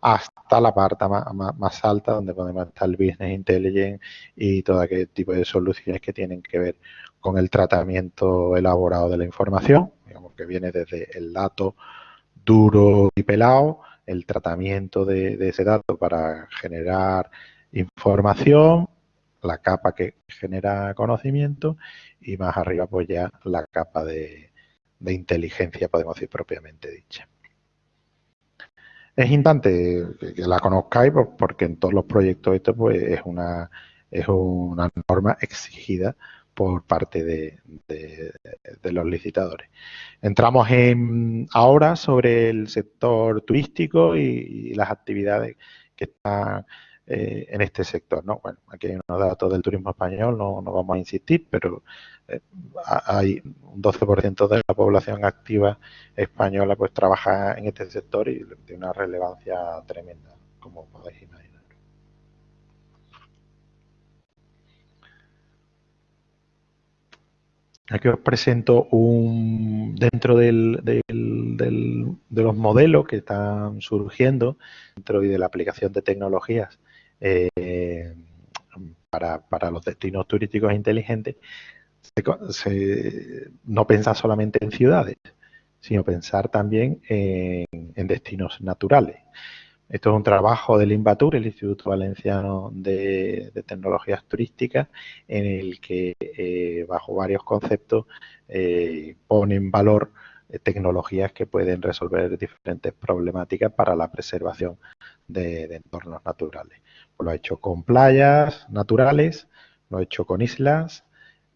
hasta la parte más, alta donde podemos estar el Business Intelligence y todo aquel tipo de soluciones que tienen que ver con el tratamiento elaborado de la información, digamos que viene desde el dato duro y pelado, el tratamiento de, ese dato para generar información, la capa que genera conocimiento y más arriba pues ya la capa de, inteligencia, podemos decir propiamente dicha. Es importante que la conozcáis pues, porque en todos los proyectos esto pues es una, es una norma exigida por parte de, los licitadores. Entramos en, ahora sobre el sector turístico y, las actividades que están eh, en este sector. ¿no? Bueno, aquí hay unos datos del turismo español, no, no vamos a insistir, pero eh, hay un 12% de la población activa española pues trabaja en este sector y de una relevancia tremenda, como podéis imaginar. Aquí os presento un dentro del, de los modelos que están surgiendo dentro de la aplicación de tecnologías eh, para, los destinos turísticos inteligentes, no pensar solamente en ciudades, sino pensar también en destinos naturales. Esto es un trabajo del INVATUR, el Instituto Valenciano de, Tecnologías Turísticas, en el que eh, bajo varios conceptos eh, pone en valor eh, tecnologías que pueden resolver diferentes problemáticas para la preservación de, entornos naturales. Pues lo ha hecho con playas naturales, lo ha hecho con islas,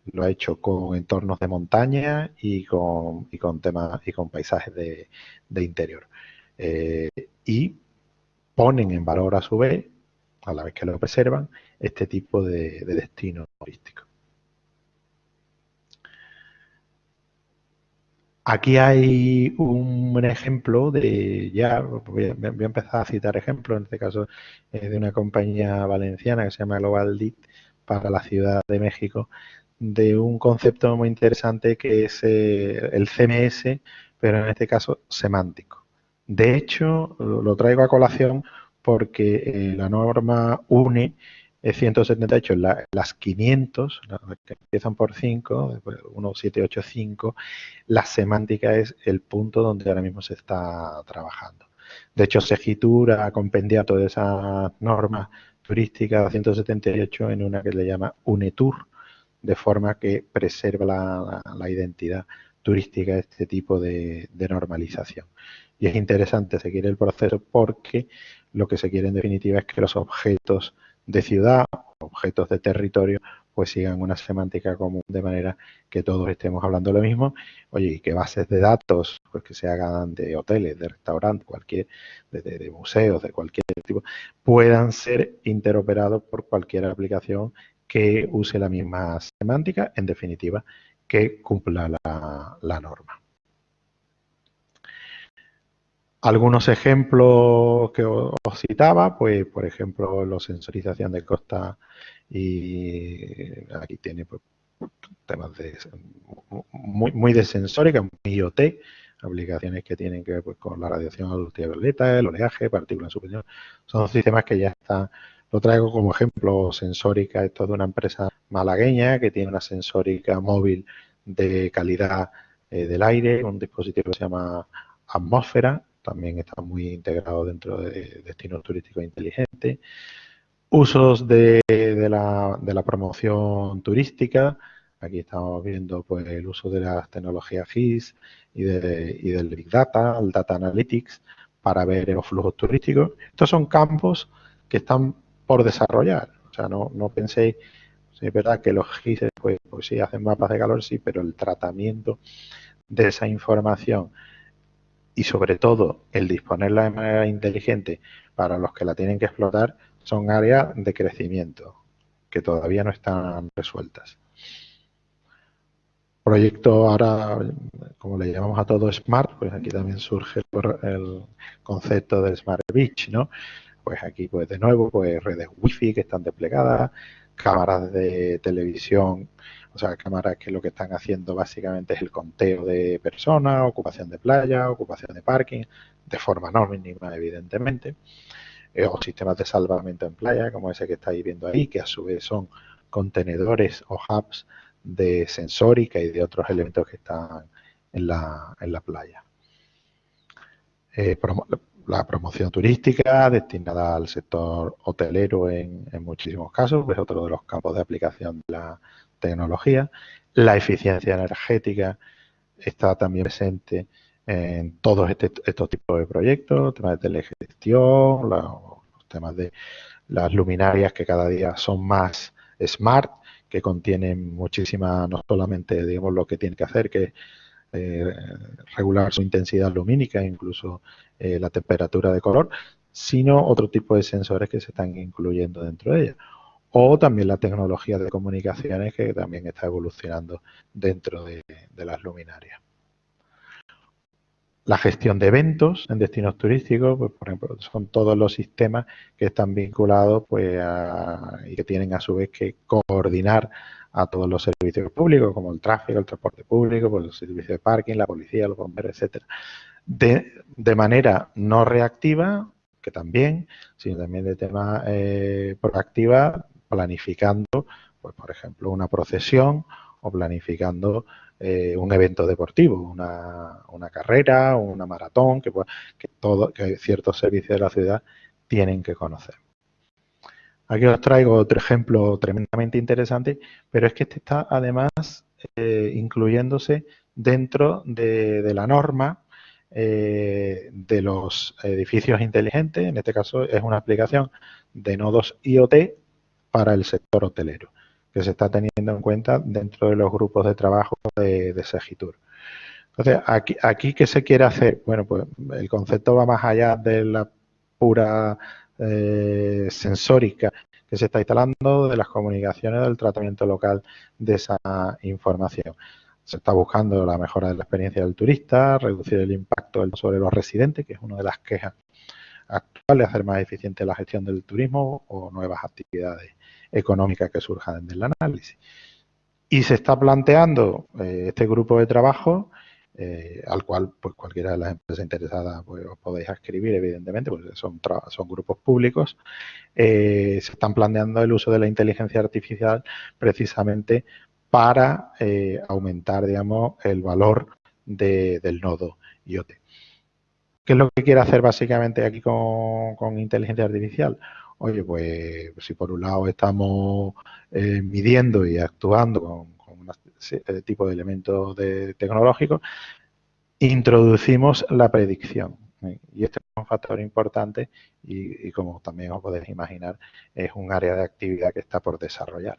lo ha hecho con entornos de montaña y con, temas y con paisajes de, interior. y ponen en valor a su vez, a la vez que lo preservan, este tipo de, destino turístico. Aquí hay un ejemplo de, ya voy a, empezar a citar ejemplos, en este caso eh, de una compañía valenciana que se llama Global DIT para la Ciudad de México, de un concepto muy interesante que es eh, el CMS, pero en este caso semántico. De hecho, lo traigo a colación porque eh, la norma UNE 178, las 500, que empiezan por 5, 1785, la semántica es el punto donde ahora mismo se está trabajando. De hecho, Segitur ha compendiado todas esas normas turísticas de 178 en una que le llama UNETUR, de forma que preserva la, identidad turística de este tipo de normalización. Y es interesante seguir el proceso porque lo que se quiere en definitiva es que los objetos de ciudad, objetos de territorio, pues sigan una semántica común de manera que todos estemos hablando lo mismo. Oye, y que bases de datos, pues que se hagan de hoteles, de restaurantes, cualquier, de, museos, de cualquier tipo, puedan ser interoperados por cualquier aplicación que use la misma semántica, en definitiva, que cumpla la norma. Algunos ejemplos que os citaba, pues por ejemplo, la sensorización de costa y aquí tiene pues, temas de muy, muy de sensórica, muy IoT, aplicaciones que tienen que ver pues, con la radiación ultravioleta, el oleaje, partículas superiores. Son sistemas que ya están, lo traigo como ejemplo sensórica, esto de una empresa malagueña que tiene una sensórica móvil de calidad eh, del aire, un dispositivo que se llama Atmósfera, también está muy integrado dentro de destinos turísticos inteligentes. Usos de, la, promoción turística. Aquí estamos viendo pues, el uso de las tecnologías GIS y, del Big Data, el Data Analytics, para ver los flujos turísticos. Estos son campos que están por desarrollar. O sea, no, no penséis, es verdad que los GIS pues, pues sí hacen mapas de calor, sí, pero el tratamiento de esa información y sobre todo el disponerla de manera inteligente para los que la tienen que explotar son áreas de crecimiento que todavía no están resueltas. Proyecto ahora, como le llamamos a todo Smart, pues aquí también surge el concepto del Smart Beach, ¿no? Pues aquí, pues de nuevo, pues redes Wi-Fi que están desplegadas, cámaras de televisión o sea, cámaras que lo que están haciendo básicamente es el conteo de personas, ocupación de playa, ocupación de parking, de forma no mínima, evidentemente. Eh, o sistemas de salvamento en playa, como ese que estáis viendo ahí, que a su vez son contenedores o hubs de sensórica y de otros elementos que están en la, en la playa. Eh, la promoción turística destinada al sector hotelero en, en, muchísimos casos, es otro de los campos de aplicación de la, tecnología. La eficiencia energética está también presente en todos este, estos tipos de proyectos, temas de telegestión, los temas de las luminarias que cada día son más smart, que contienen muchísima, no solamente digamos lo que tiene que hacer, que es eh, regular su intensidad lumínica, incluso eh, la temperatura de color, sino otro tipo de sensores que se están incluyendo dentro de ella. O también la tecnología de comunicaciones que también está evolucionando dentro de las luminarias la gestión de eventos en destinos turísticos, pues, por ejemplo, son todos los sistemas que están vinculados pues, y que tienen a su vez que coordinar a todos los servicios públicos, como el tráfico, el transporte público, pues, los servicios de parking, la policía, los bomberos, etcétera, de, de manera no reactiva, que también, sino también de tema eh, proactiva, planificando, pues por ejemplo, una procesión o planificando eh, un evento deportivo, una, una carrera, una maratón, que, que, todo, que ciertos servicios de la ciudad tienen que conocer. Aquí os traigo otro ejemplo tremendamente interesante, pero es que este está además eh, incluyéndose dentro de, la norma eh, de los edificios inteligentes, en este caso es una aplicación de nodos IoT para el sector hotelero que se está teniendo en cuenta dentro de los grupos de trabajo de, de Segitur. Entonces, aquí, aquí, ¿qué se quiere hacer? Bueno, pues el concepto va más allá de la pura eh, sensórica que se está instalando, de las comunicaciones, del tratamiento local de esa información. Se está buscando la mejora de la experiencia del turista, reducir el impacto sobre los residentes, que es una de las quejas actuales, hacer más eficiente la gestión del turismo o nuevas actividades económica que surja del análisis. Y se está planteando eh, este grupo de trabajo, eh, al cual pues cualquiera de las empresas interesadas pues, os podéis escribir, evidentemente, porque son, son grupos públicos, eh, se están planteando el uso de la inteligencia artificial precisamente para aumentar, digamos, el valor del nodo IoT. ¿Qué es lo que quiere hacer básicamente aquí con, con inteligencia artificial? Oye, pues si por un lado estamos eh, midiendo y actuando con, eh, tipo de elementos tecnológicos, introducimos la predicción. ¿eh? Y este es un factor importante y, como también os podéis imaginar, es un área de actividad que está por desarrollar.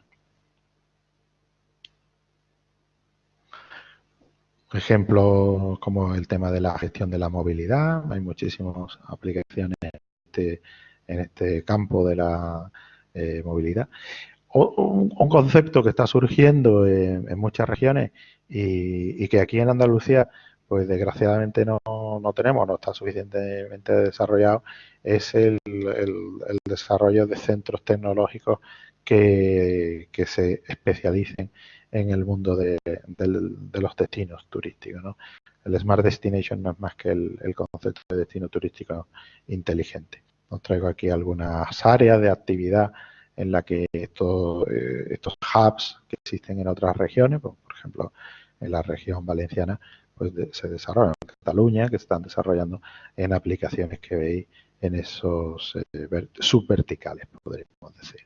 Ejemplos como el tema de la gestión de la movilidad, hay muchísimas aplicaciones de este en este campo de la eh, movilidad. Un, concepto que está surgiendo en, muchas regiones y, que aquí en Andalucía, pues desgraciadamente no, no tenemos, no está suficientemente desarrollado, es el, desarrollo de centros tecnológicos que, se especialicen en el mundo de, los destinos turísticos. ¿no? El Smart Destination no es más que el concepto de destino turístico inteligente. Os traigo aquí algunas áreas de actividad en la que estos, eh, estos hubs que existen en otras regiones, pues, por ejemplo, en la región valenciana, pues se desarrollan en Cataluña, que se están desarrollando en aplicaciones que veis en esos eh, subverticales, podríamos decir.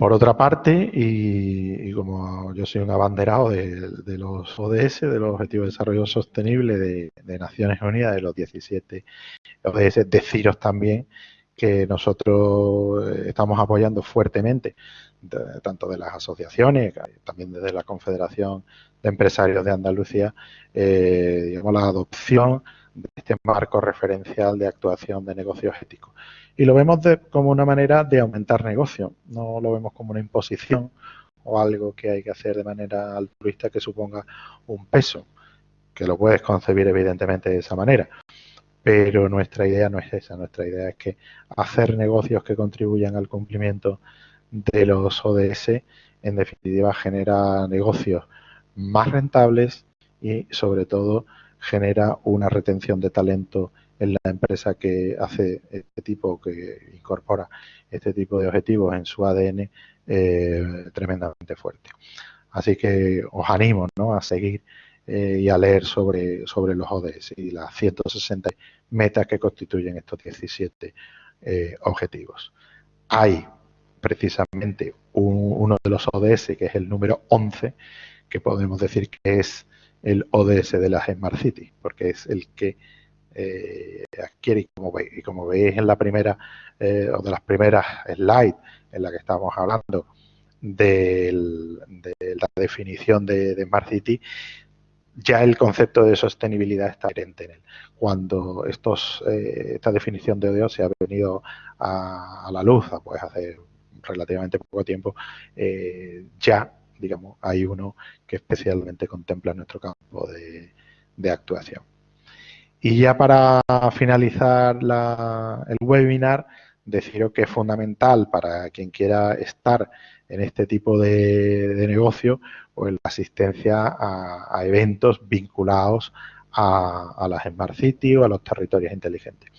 Por otra parte, y, como yo soy un abanderado de, los ODS, de los Objetivos de Desarrollo Sostenible de, Naciones Unidas, de los 17 ODS, deciros también que nosotros eh, estamos apoyando fuertemente, tanto de las asociaciones, también desde la Confederación de Empresarios de Andalucía, eh, digamos, la adopción de este marco referencial de actuación de negocios éticos. Y lo vemos como una manera de aumentar negocio, no lo vemos como una imposición o algo que hay que hacer de manera altruista que suponga un peso, que lo puedes concebir evidentemente de esa manera. Pero nuestra idea no es esa, nuestra idea es que hacer negocios que contribuyan al cumplimiento de los ODS, en definitiva, genera negocios más rentables y, sobre todo, genera una retención de talento en la empresa que hace este tipo, que incorpora este tipo de objetivos en su ADN eh, tremendamente fuerte. Así que os animo a seguir eh, y a leer sobre, sobre los ODS y las 160 metas que constituyen estos 17 eh, objetivos. Hay precisamente uno de los ODS, que es el número 11, que podemos decir que es el ODS de las Smart Cities, porque es el que eh, adquiere, y como, veis, y como veis en la primera, eh, o de las primeras slides en la que estamos hablando, de la definición de, Smart City, ya el concepto de sostenibilidad está inherente en él. Cuando estos, eh, esta definición de ODO se ha venido a, la luz, pues hace relativamente poco tiempo, eh, ya, digamos, hay uno que especialmente contempla nuestro campo de, actuación. Y ya para finalizar el webinar, deciros que es fundamental para quien quiera estar en este tipo de, negocio, pues la asistencia a, eventos vinculados a, las Smart City o a los territorios inteligentes.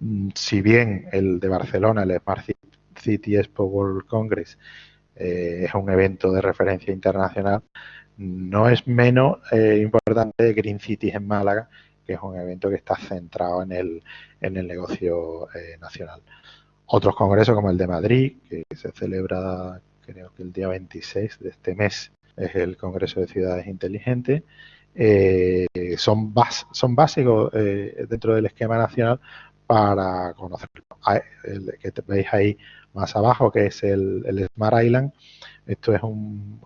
Mm, si bien el de Barcelona, el Smart City Expo World Congress, eh, es un evento de referencia internacional, no es menos eh, importante Green Cities en Málaga, que es un evento que está centrado en el, en el negocio eh, nacional. Otros congresos como el de Madrid, que se celebra creo que el día 26 de este mes, es el Congreso de Ciudades Inteligentes, eh, son, son básicos eh, dentro del esquema nacional para conocerlo. El que veis ahí más abajo, que es el, Smart Island, esto es un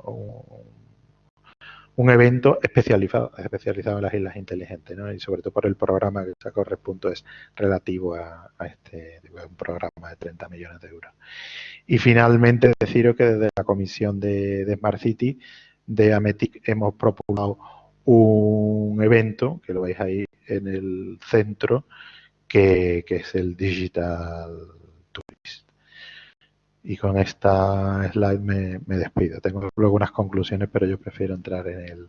evento especializado, especializado en las islas inteligentes, ¿no? y sobre todo por el programa que sacó Respunto es relativo a, este un programa de 30 millones de euros. Y finalmente deciros que desde la comisión de, Smart City de Ametic hemos propuesto un evento, que lo veis ahí en el centro, que, que es el Digital. Y con esta slide me, despido. Tengo luego unas conclusiones, pero yo prefiero entrar en el,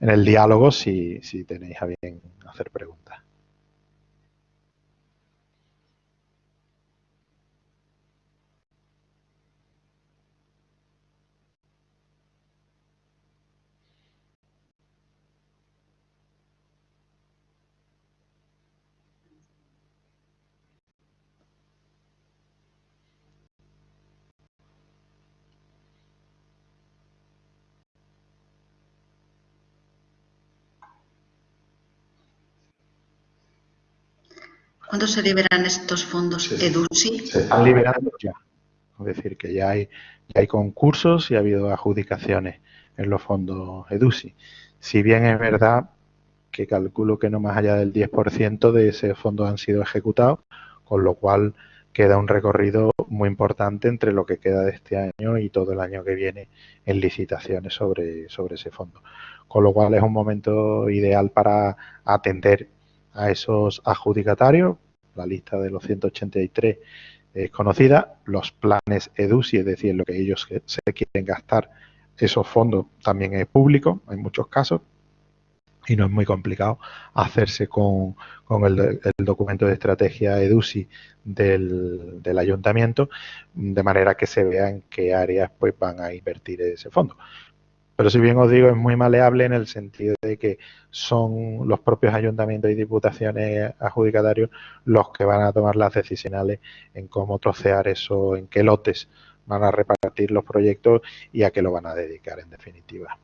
en el diálogo si, si tenéis a bien hacer preguntas. ¿Cuándo se liberan estos fondos EDUSI? Se están liberando ya. Es decir, que ya hay, hay concursos y ha habido adjudicaciones en los fondos EDUSI. Si bien es verdad que calculo que no más allá del 10% de ese fondo han sido ejecutados, con lo cual queda un recorrido muy importante entre lo que queda de este año y todo el año que viene en licitaciones sobre, sobre ese fondo. Con lo cual es un momento ideal para atender a esos adjudicatarios. La lista de los 183 es conocida. Los planes EDUSI, es decir, lo que ellos se quieren gastar, esos fondos también es público, en muchos casos, y no es muy complicado hacerse con, el, documento de estrategia EDUSI del, del, ayuntamiento, de manera que se vea en qué áreas pues, van a invertir ese fondo. Pero si bien os digo, es muy maleable en el sentido de que son los propios ayuntamientos y diputaciones adjudicatarios los que van a tomar las decisiones en cómo trocear eso, en qué lotes van a repartir los proyectos y a qué lo van a dedicar en definitiva.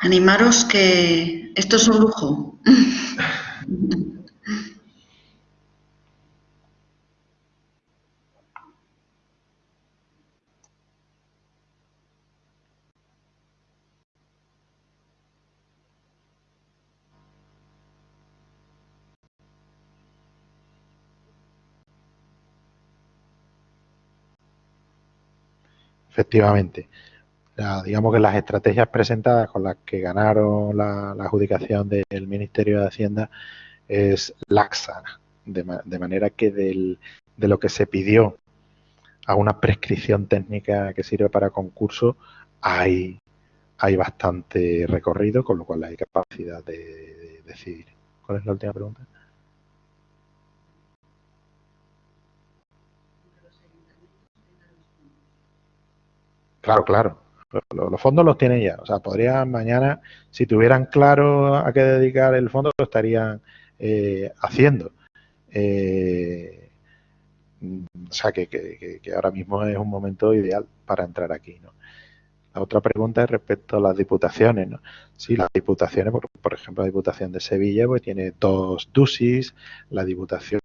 Animaros que esto es un lujo. Efectivamente digamos que las estrategias presentadas con las que ganaron la, adjudicación del Ministerio de Hacienda es laxa, de, manera que de lo que se pidió a una prescripción técnica que sirve para concurso hay, hay bastante recorrido, con lo cual hay capacidad de decidir. ¿Cuál es la última pregunta? Claro, claro. Los, fondos los tienen ya. O sea, podrían mañana, si tuvieran claro a qué dedicar el fondo, lo estarían eh, haciendo. Eh, o sea, que, ahora mismo es un momento ideal para entrar aquí. ¿no? La otra pregunta es respecto a las diputaciones. ¿no? Sí, las diputaciones, por, ejemplo, la Diputación de Sevilla pues tiene dos DUSIS, la Diputación...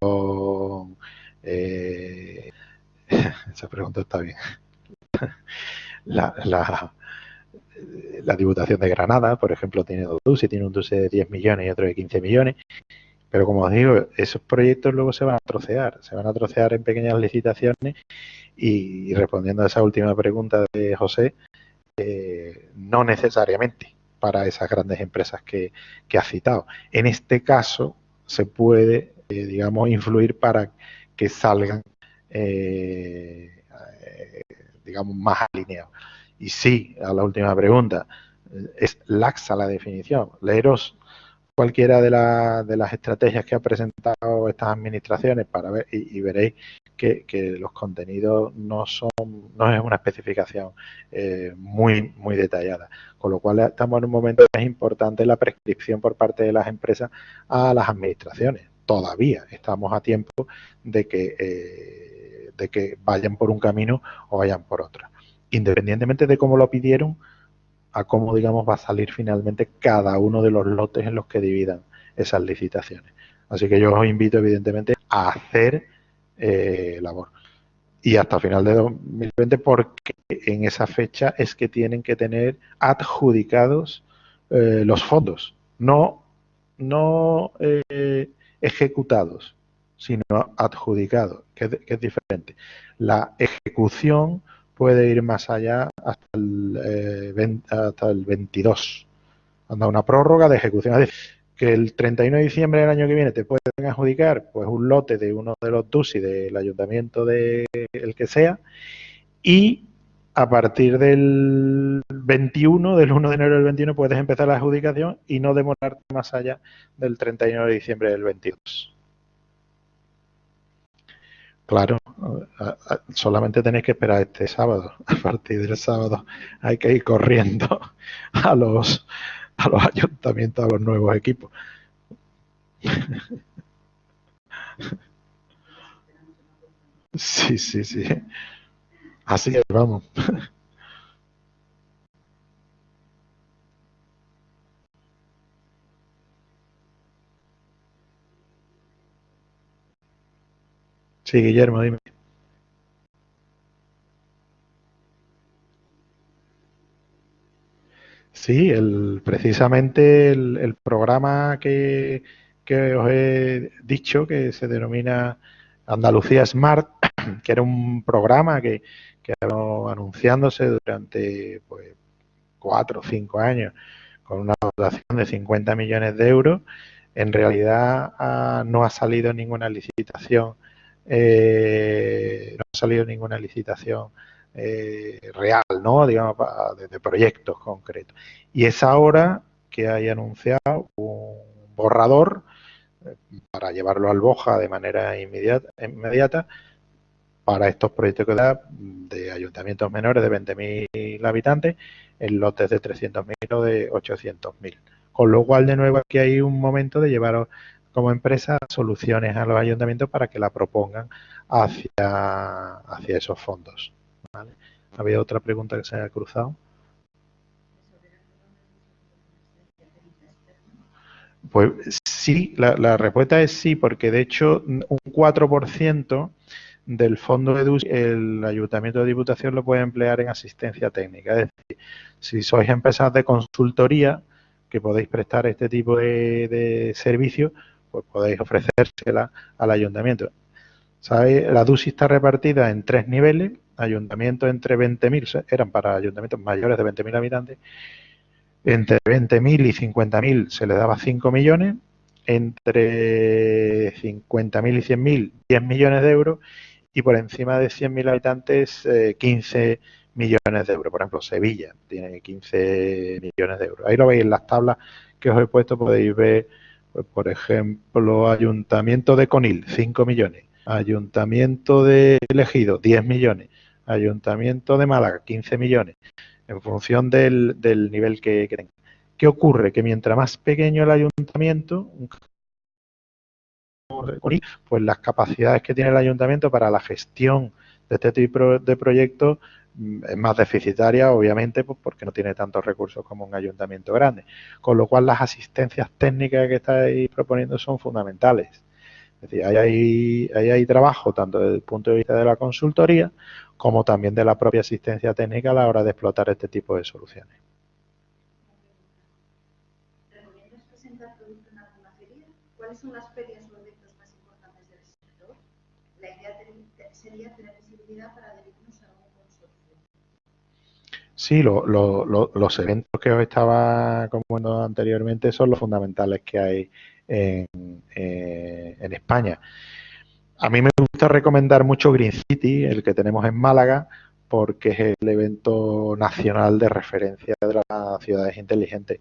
Eh, esa pregunta está bien. La, la, Diputación de Granada, por ejemplo, tiene dos DUSIS, tiene un DUSI de 10 millones y otro de 15 millones. Pero como os digo, esos proyectos luego se van a trocear, se van a trocear en pequeñas licitaciones y respondiendo a esa última pregunta de José, eh, no necesariamente para esas grandes empresas que, ha citado. En este caso se puede, eh, digamos, influir para que salgan, eh, digamos, más alineados. Y sí, a la última pregunta, es laxa la definición. Leeros cualquiera de, de las estrategias que ha presentado estas administraciones para ver y veréis que, los contenidos no son, no es una especificación eh, muy, muy detallada. Con lo cual estamos en un momento que es importante la prescripción por parte de las empresas a las administraciones. Todavía estamos a tiempo de que, eh, de que vayan por un camino o vayan por otro. Independientemente de cómo lo pidieron, a cómo, digamos, va a salir finalmente cada uno de los lotes en los que dividan esas licitaciones. Así que yo os invito, evidentemente, a hacer eh, labor. Y hasta final de 2020 porque en esa fecha es que tienen que tener adjudicados eh, los fondos, no, no eh, ejecutados, sino adjudicados, que, es diferente. La ejecución puede ir más allá hasta el, hasta el 22. Anda una prórroga de ejecución que el 31 de diciembre del año que viene te pueden adjudicar pues un lote de uno de los DUSI del ayuntamiento de el que sea y a partir del 21, del 1 de enero del 21 puedes empezar la adjudicación y no demorarte más allá del 31 de diciembre del 22. Claro, solamente tenéis que esperar este sábado. A partir del sábado hay que ir corriendo a los a los ayuntamientos, a los nuevos equipos. Sí, sí, sí. Así es, vamos. Sí, Guillermo, dime. Sí, el, precisamente el, programa que, os he dicho, que se denomina Andalucía Smart, que era un programa que, que anunciándose durante pues, cuatro o cinco años con una dotación de 50 millones de euros, en realidad ah, no ha salido ninguna licitación, eh, no ha salido ninguna licitación eh, real, ¿no? Digamos, de, proyectos concretos. Y es ahora que hay anunciado un borrador eh, para llevarlo al Boja de manera inmediata, para estos proyectos de ayuntamientos menores de 20.000 habitantes en lotes de 300.000 o de 800.000. Con lo cual, de nuevo, aquí hay un momento de llevar como empresa soluciones a los ayuntamientos para que la propongan hacia, hacia esos fondos. ¿Había otra pregunta que se haya cruzado? Pues sí, la, respuesta es sí, porque de hecho un 4% del fondo de el Ayuntamiento de Diputación lo puede emplear en asistencia técnica. Es decir, si sois empresas de consultoría que podéis prestar este tipo de, de servicios, pues podéis ofrecérsela al Ayuntamiento. ¿Sabéis? La DUSI está repartida en tres niveles ayuntamientos entre 20.000, eran para ayuntamientos mayores de 20.000 habitantes, entre 20.000 y 50.000 se le daba 5 millones, entre 50.000 y 100.000 10 millones de euros y por encima de 100.000 habitantes 15 eh, millones de euros. Por ejemplo, Sevilla tiene 15 millones de euros. Ahí lo veis en las tablas que os he puesto, podéis ver, pues, por ejemplo, Ayuntamiento de Conil, 5 millones. Ayuntamiento de Elegido, 10 millones. Ayuntamiento de Málaga, 15 millones. en función del, nivel que, que. ¿Qué ocurre? Que mientras más pequeño el ayuntamiento, pues las capacidades que tiene el ayuntamiento para la gestión de este tipo de proyectos es más deficitaria, obviamente, pues porque no tiene tantos recursos como un ayuntamiento grande. Con lo cual, las asistencias técnicas que estáis proponiendo son fundamentales. Es decir, ahí hay, hay trabajo tanto desde el punto de vista de la consultoría como también de la propia asistencia técnica a la hora de explotar este tipo de soluciones. ¿Cuáles son las ferias o eventos más importantes del sector? La idea sería tener visibilidad para adherirnos a un consorcio. Sí, los eventos que os estaba comentando anteriormente son los fundamentales que hay en, eh, en España. A mí me gusta recomendar mucho Green City, el que tenemos en Málaga, porque es el evento nacional de referencia de las ciudades inteligentes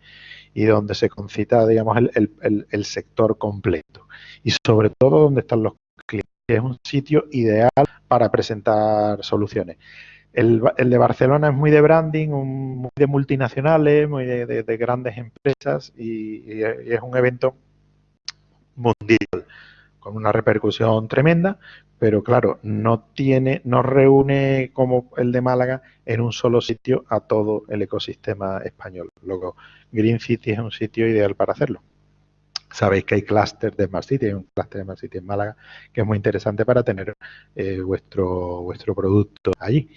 y donde se concita, digamos, el, sector completo. Y sobre todo donde están los clientes. Es un sitio ideal para presentar soluciones. El, de Barcelona es muy de branding, muy de multinacionales, muy de, grandes empresas y, y es un evento mundial con una repercusión tremenda, pero claro, no tiene, no reúne como el de Málaga en un solo sitio a todo el ecosistema español. Luego, Green City es un sitio ideal para hacerlo. Sabéis que hay clúster de Smart City, hay un clúster de Smart City en Málaga que es muy interesante para tener eh, vuestro, vuestro producto allí.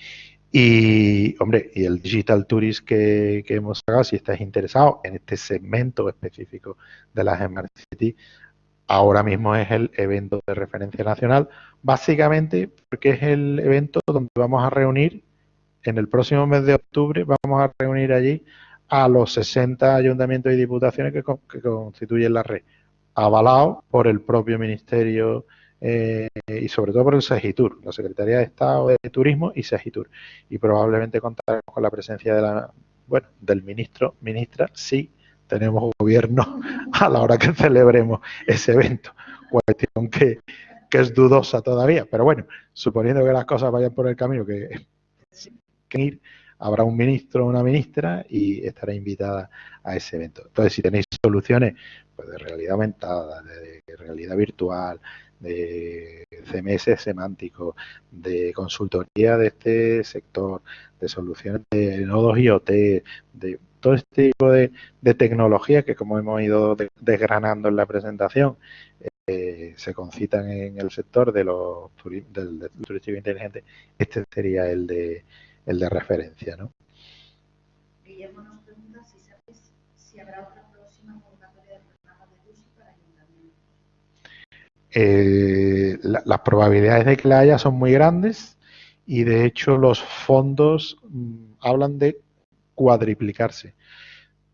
Y, hombre, y el Digital Tourist que, que hemos sacado, si estáis interesados en este segmento específico de las Smart City, ahora mismo es el evento de referencia nacional, básicamente porque es el evento donde vamos a reunir, en el próximo mes de octubre, vamos a reunir allí a los 60 ayuntamientos y diputaciones que, constituyen la red, avalado por el propio Ministerio eh, y sobre todo por el SEGITUR, la Secretaría de Estado de Turismo y SEGITUR. Y probablemente contaremos con la presencia de la, bueno, del ministro, ministra, sí, tenemos gobierno a la hora que celebremos ese evento. Cuestión que, es dudosa todavía, pero bueno, suponiendo que las cosas vayan por el camino que, que ir, habrá un ministro o una ministra y estará invitada a ese evento. Entonces, si tenéis soluciones pues, de realidad aumentada, de, realidad virtual, de CMS semántico, de consultoría de este sector, de soluciones de nodos IoT, de todo este tipo de, tecnologías que como hemos ido desgranando en la presentación, eh, se concitan en el sector de los del, turismo inteligente, este sería el de el de referencia, ¿no? Guillermo nos pregunta si sabes si habrá otra próxima convocatoria de programa de UCI para ayuntamiento. Eh, las probabilidades de que la haya son muy grandes y de hecho los fondos mm, hablan de cuadriplicarse.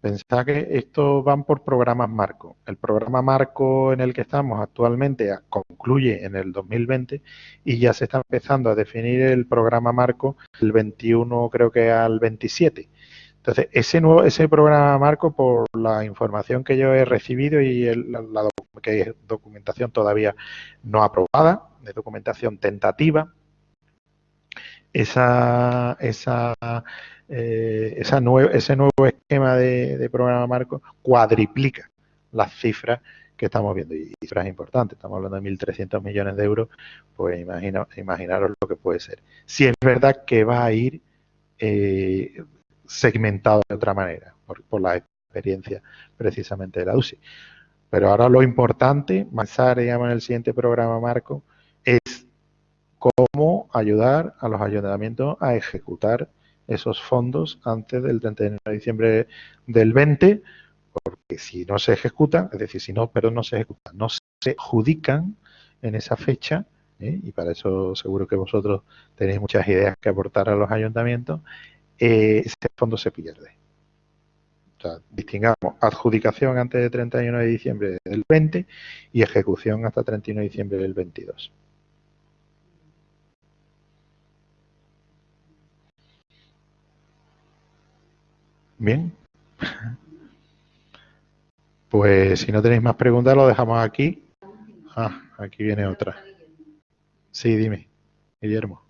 Pensad que estos van por programas marco. El programa marco en el que estamos actualmente concluye en el 2020 y ya se está empezando a definir el programa marco el 21 creo que al 27. Entonces, ese nuevo ese programa marco, por la información que yo he recibido y la, que es documentación todavía no aprobada, de documentación tentativa, esa, esa eh, ese nuevo esquema de, programa marco cuadriplica las cifras que estamos viendo y cifras importantes, estamos hablando de 1.300 millones de euros, pues imagino, imaginaros lo que puede ser. Si es verdad que va a ir eh, segmentado de otra manera, por, la experiencia precisamente de la UCI. Pero ahora lo importante, avanzar digamos, en el siguiente programa marco, es cómo ayudar a los ayuntamientos a ejecutar esos fondos antes del 31 de diciembre del 20, porque si no se ejecutan, es decir, si no, pero no se ejecutan, no se adjudican en esa fecha, ¿eh? y para eso seguro que vosotros tenéis muchas ideas que aportar a los ayuntamientos, eh, ese fondo se pierde. O sea, distingamos adjudicación antes del 31 de diciembre del 20 y ejecución hasta 31 de diciembre del 22. Bien. Pues si no tenéis más preguntas, lo dejamos aquí. Ah, aquí viene otra. Sí, dime, Guillermo.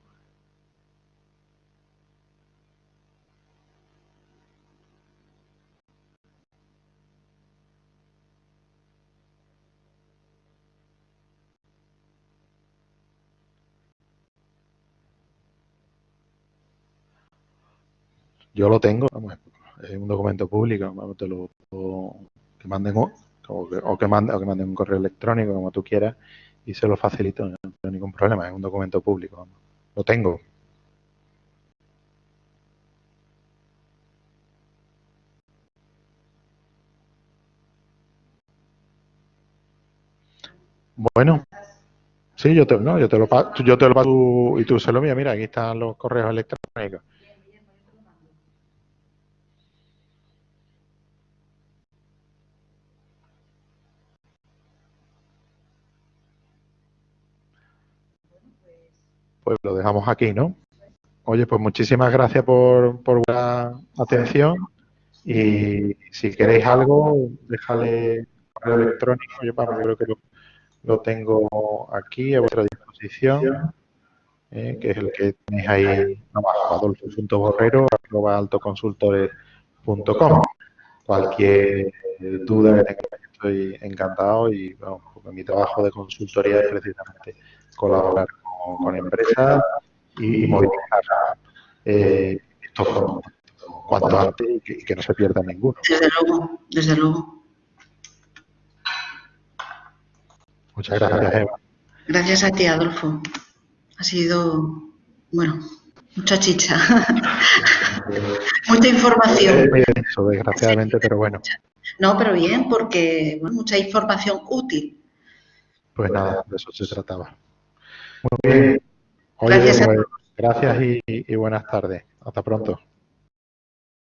Yo lo tengo. Vamos a es un documento público, te lo, que manden o que, o manden, o que manden un correo electrónico, como tú quieras, y se lo facilito, no tengo ningún problema, es un documento público, lo tengo. Bueno, sí, yo te, no, yo te lo paso, yo te lo paso y tú se lo mío. Mira, aquí están los correos electrónicos. Pues lo dejamos aquí, ¿no? Oye, pues muchísimas gracias por, por la atención y si queréis algo, déjale correo electrónico. Yo, creo que lo, tengo aquí a vuestra disposición, eh, que es el que tenéis ahí abajo, adolfo.borrero, arroba altoconsultores.com. Cualquier duda que tengáis, estoy encantado y bueno, mi trabajo de consultoría es precisamente colaborar con, empresas y, movilizar eh, estos cuanto antes y que, y que no se pierda ninguno. Desde luego, desde luego. Muchas gracias, Eva. Gracias a ti, Adolfo. Ha sido, bueno, mucha chicha. mucha información. Muy denso, desgraciadamente, pero bueno. No, pero bien, porque bueno, mucha información útil. Pues nada, de eso se trataba. Muy bien. Oye, gracias, pues, gracias y, y buenas tardes. Hasta pronto.